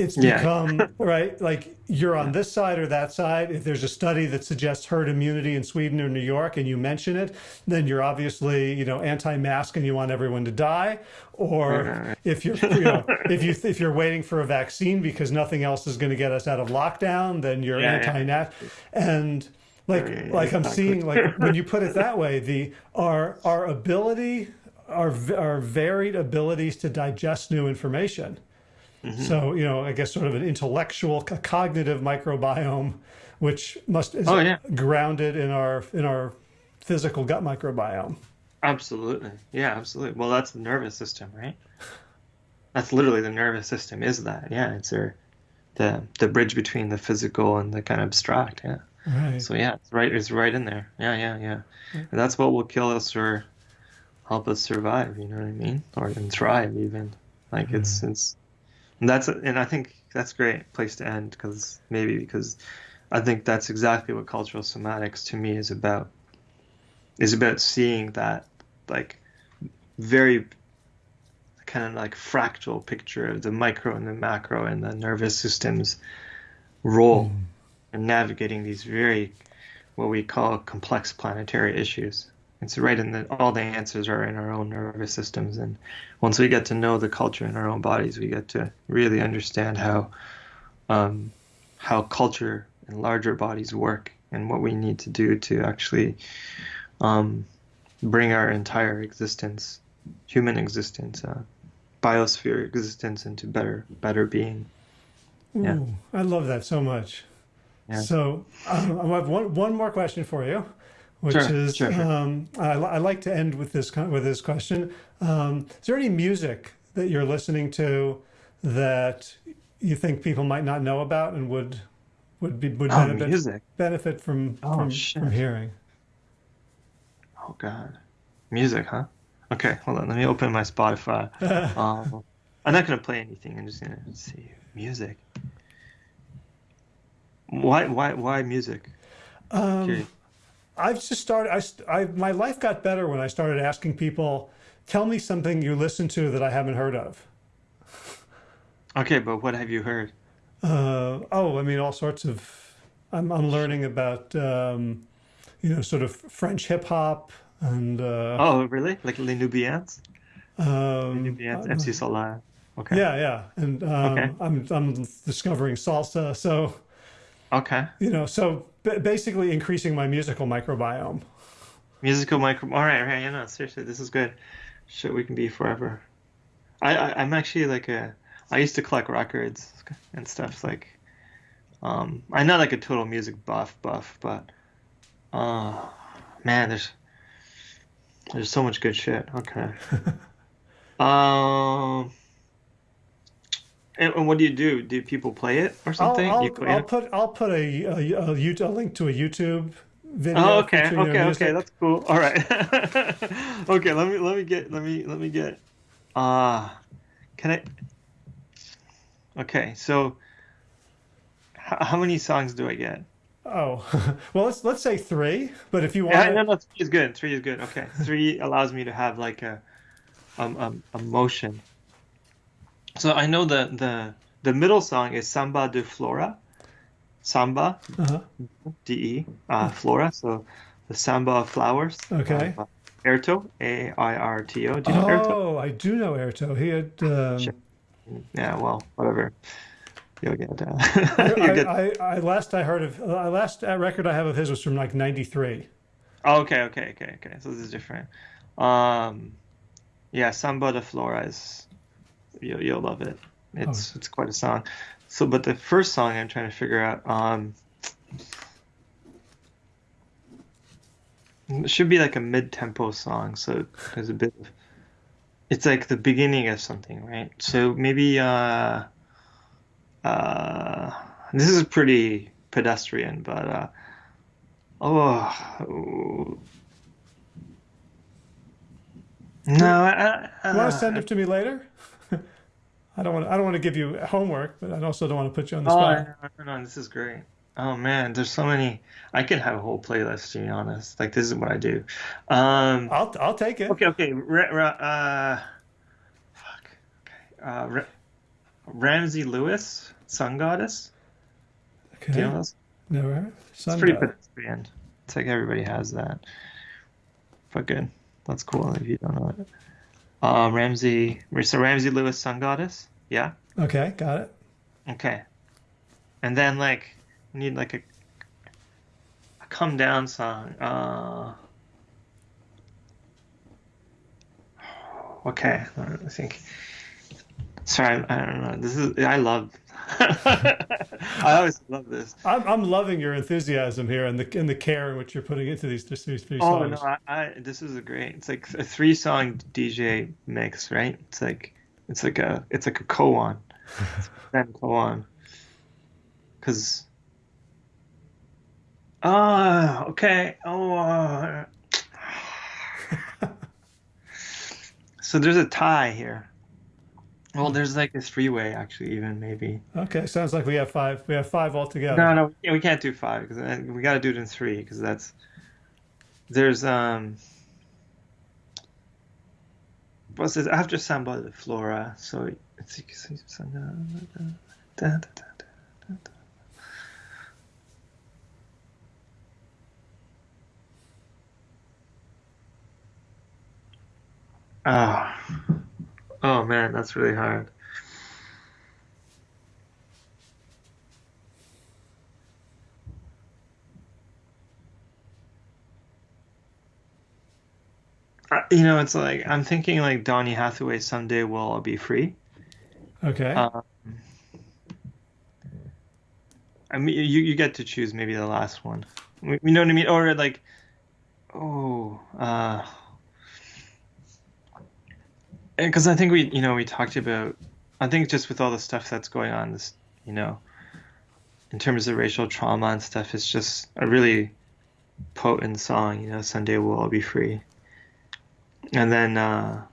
it's become yeah. [laughs] right like you're on this side or that side. If there's a study that suggests herd immunity in sweden or new york and you mention it then you're obviously you know anti-mask and you want everyone to die. Or if you're you know [laughs] if you if you're waiting for a vaccine because nothing else is going to get us out of lockdown then you're yeah, anti-nat and like like i'm seeing like when you put it that [laughs] way the our our ability our our varied abilities to digest new information Mm -hmm. So, you know, I guess sort of an intellectual, a cognitive microbiome, which must is oh, yeah. grounded in our in our physical gut microbiome. Absolutely. Yeah, absolutely. Well, that's the nervous system, right? That's literally the nervous system is that. Yeah, it's our, the the bridge between the physical and the kind of abstract. Yeah. Right. So yeah, it's right. It's right in there. Yeah, yeah, yeah. And that's what will kill us or help us survive. You know what I mean? Or and thrive even. Like mm. it's it's and that's and I think that's a great place to end because maybe because I think that's exactly what cultural somatics to me is about. Is about seeing that like very kind of like fractal picture of the micro and the macro and the nervous system's role mm. in navigating these very what we call complex planetary issues. It's right in the all the answers are in our own nervous systems, and once we get to know the culture in our own bodies, we get to really understand how um, how culture and larger bodies work, and what we need to do to actually um, bring our entire existence, human existence, uh, biosphere existence, into better better being. Ooh, yeah, I love that so much. Yeah. So um, I have one one more question for you which sure, is sure, sure. Um, I, I, like to end with this with this question. Um, is there any music that you're listening to that you think people might not know about and would would be would oh, benefit music. benefit from oh, from, from, hearing? Oh God, music, huh? Okay, hold on. Let me open my Spotify. [laughs] um, I'm not gonna play anything. I'm just gonna see music. Why why why music? Um, I've just started, I, I, my life got better when I started asking people, tell me something you listen to that I haven't heard of. Okay, but what have you heard? Uh, oh, I mean, all sorts of, I'm, I'm learning about, um, you know, sort of French hip hop and. Uh, oh, really? Like Les Nubians? Um, Les Nubians, MC Solaar. Okay. Yeah, yeah. And um, okay. I'm, I'm discovering salsa. So, okay. You know, so basically increasing my musical microbiome. Musical micro. All right, right. Yeah, no, seriously, this is good. Shit, we can be forever. I, I I'm actually like a. I used to collect records and stuff like. Um, I'm not like a total music buff buff, but, uh, man, there's there's so much good shit. Okay. [laughs] um. And, and what do you do? Do people play it or I'll something? I'll, play I'll put I'll put a, a, a, a link to a YouTube video Oh, okay, okay, okay. That's cool. All right. [laughs] okay, let me let me get let me let me get. Uh can I? Okay, so h- how many songs do I get? Oh, [laughs] well, let's let's say three. But if you Yeah, want, no, no, three is good. Three is good. Okay, three allows me to have like a um, um a motion. So I know the the the middle song is Samba de Flora, Samba uh D E uh, Flora. So the Samba of Flowers. Okay. Uh, Airto A I R T O. Do you know Airto? oh, I do know Airto. He had. Um, Sure. Yeah. Well, whatever. You'll get. Uh, I, [laughs] get. I, I last I heard of uh, last uh, record I have of his was from like '93. Oh, okay, okay, okay, okay. So this is different. Um, yeah, Samba de Flora is you'll you'll love it. It's it's quite a song. So, but the first song I'm trying to figure out, um, it should be like a mid-tempo song. So there's a bit of, it's like the beginning of something, right? So maybe uh, uh, this is pretty pedestrian, but uh, oh. No, I, I, You want to send it to me later? I don't want. I don't want to give you homework, but I also don't want to put you on the Oh, spot. no, no, no, this is great. Oh man, there's so many. I can have a whole playlist, to be honest. Like this is what I do. Um, I'll I'll take it. okay, okay. Uh, fuck. Okay. Uh, Ra- Ramsey Lewis, Sun Goddess. Okay. Do you know those? Never. It's Sun pretty God. pedestrian. It's like everybody has that. But good. That's cool if you don't know it. Uh, Ramsey. So Ramsey Lewis, Sun Goddess. Yeah. Okay, got it. Okay. And then like we need like a a come down song. Uh [sighs] Okay, I think Sorry, I, I don't know. This is I love [laughs] I always love this. I'm I'm loving your enthusiasm here and the and the care in which you're putting into these these three Oh songs. no, I, I this is a great. It's like a three song DJ mix, right? It's like it's like a it's like a koan. Then koan. Cuz Ah, okay. Oh. Uh, [laughs] so there's a tie here. Well, there's like a three way actually, even maybe. Okay, sounds like we have five. We have five altogether. No, no, we can't do five because we got to do it in three because that's there's um. What's this after Samba de Flora? So it's Ah, oh man, that's really hard. Uh, You know, it's like I'm thinking like Donny Hathaway, someday will I be free. Okay. Um, I mean, you you get to choose maybe the last one. You know what I mean? Or like, oh, uh, because I think we, you know, we talked about. I think just with all the stuff that's going on, this, you know, in terms of racial trauma and stuff, it's just a really potent song. You know, Sunday we'll all be free. And then uh,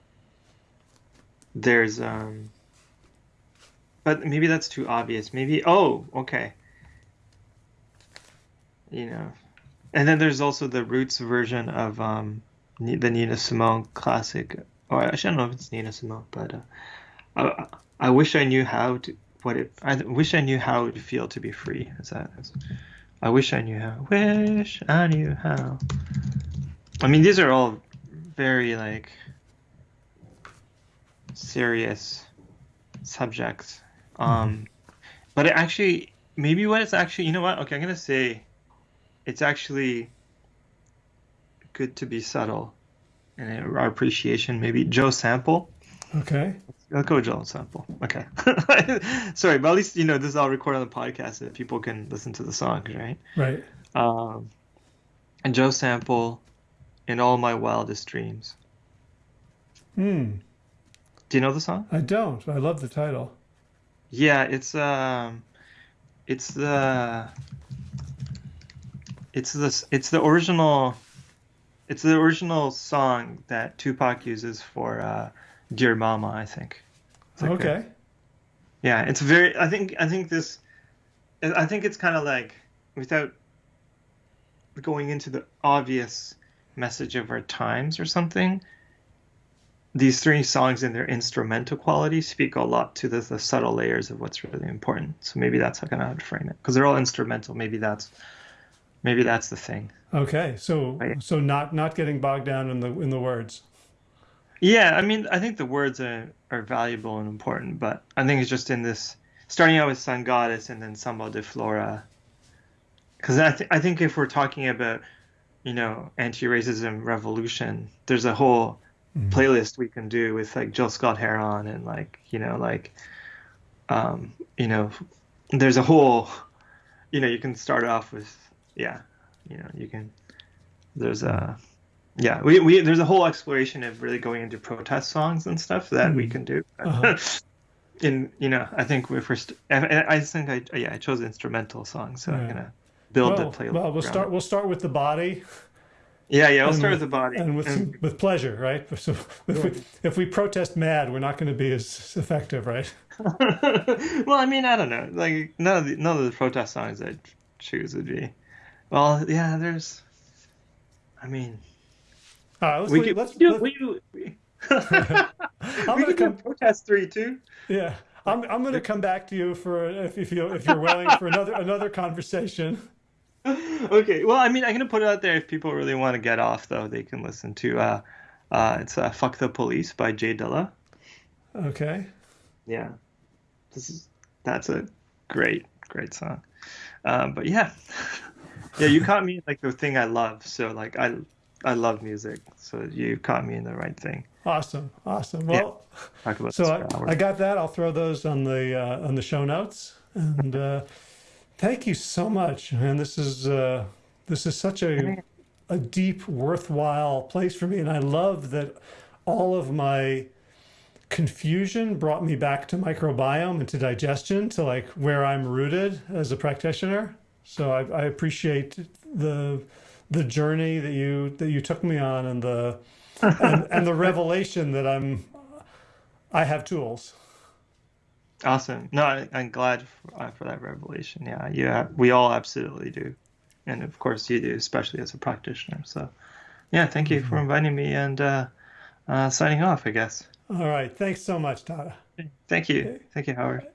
there's um, but maybe that's too obvious. Maybe oh, okay. You know, and then there's also the Roots version of um, the Nina Simone classic. Or I don't know if it's Nina Simone, but uh, I, I wish I knew how to what it. I wish I knew how it would feel to be free. Is that? Is, I wish I knew how. Wish I knew how. I mean, these are all very like serious subjects. Um, but it actually, maybe what it's actually, you know what? Okay, I'm gonna say, it's actually good to be subtle, and our appreciation. Maybe Joe Sample. okay. I'll go Joe Sample. Okay. [laughs] Sorry, but at least you know this is all recorded on the podcast so that people can listen to the songs, right? Right. Um, and Joe Sample, in all my wildest dreams. Hmm. Do you know the song? I don't. I love the title. Yeah, it's um, it's the it's the it's the original it's the original song that Tupac uses for uh, "Dear Mama," I think. Like okay. A, yeah, it's very. I think I think this. I think it's kind of like without going into the obvious message of our times or something. These three songs and their instrumental quality speak a lot to the, the subtle layers of what's really important. So maybe that's how I would frame it because they're all instrumental. Maybe that's maybe that's the thing. Okay, so right. so not not getting bogged down in the in the words. Yeah, I mean, I think the words are are valuable and important, but I think it's just in this starting out with Sun Goddess and then Samba de Flora. Because I th- I think if we're talking about you know anti-racism revolution, there's a whole mm. playlist we can do with like Gil Scott-Heron and like you know like um you know there's a whole you know you can start off with yeah you know you can there's a yeah we, we there's a whole exploration of really going into protest songs and stuff that we hmm. can do. Uh-huh. [laughs] in you know i think we first I, I think i yeah i chose instrumental songs so yeah. i'm gonna build well, the playlist well we'll start we'll start with the body. Yeah yeah we'll start with, with, the body. and with and, with pleasure right? [laughs] So if we, if we protest mad we're not going to be as effective right? [laughs] Well i mean i don't know. Like none of the none of the protest songs i choose would be well, yeah, there's. I mean, uh, let's, we could, let's, do, let's... We, we, [laughs] [laughs] I'm we gonna come protest three too. Yeah, I'm I'm gonna come back to you for if, if you if you're willing for another another conversation. [laughs] Okay, well, I mean, I'm gonna put it out there if people really want to get off though, they can listen to uh, uh, it's uh, "Fuck the Police" by J Dilla. Okay. Yeah, this is that's a great great song, um, but yeah. Yeah, you caught me like the thing I love. So like I I love music. So you caught me in the right thing. Awesome, awesome. Well, yeah. so I, I, got that. I'll throw those on the uh, on the show notes. And uh, thank you so much, man. This is uh, this is such a a deep, worthwhile place for me, and I love that all of my confusion brought me back to microbiome and to digestion, to like where I'm rooted as a practitioner. So I, I appreciate the the journey that you that you took me on and the and, and the [laughs] revelation that I'm I have tools. Awesome. No, I, am glad for, uh, for, that revelation. Yeah, yeah, we all absolutely do, and of course you do, especially as a practitioner. So, yeah, thank you mm-hmm. for inviting me and uh, uh, signing off. I guess. All right. Thanks so much, Tada. Thank you. Thank you, Howard.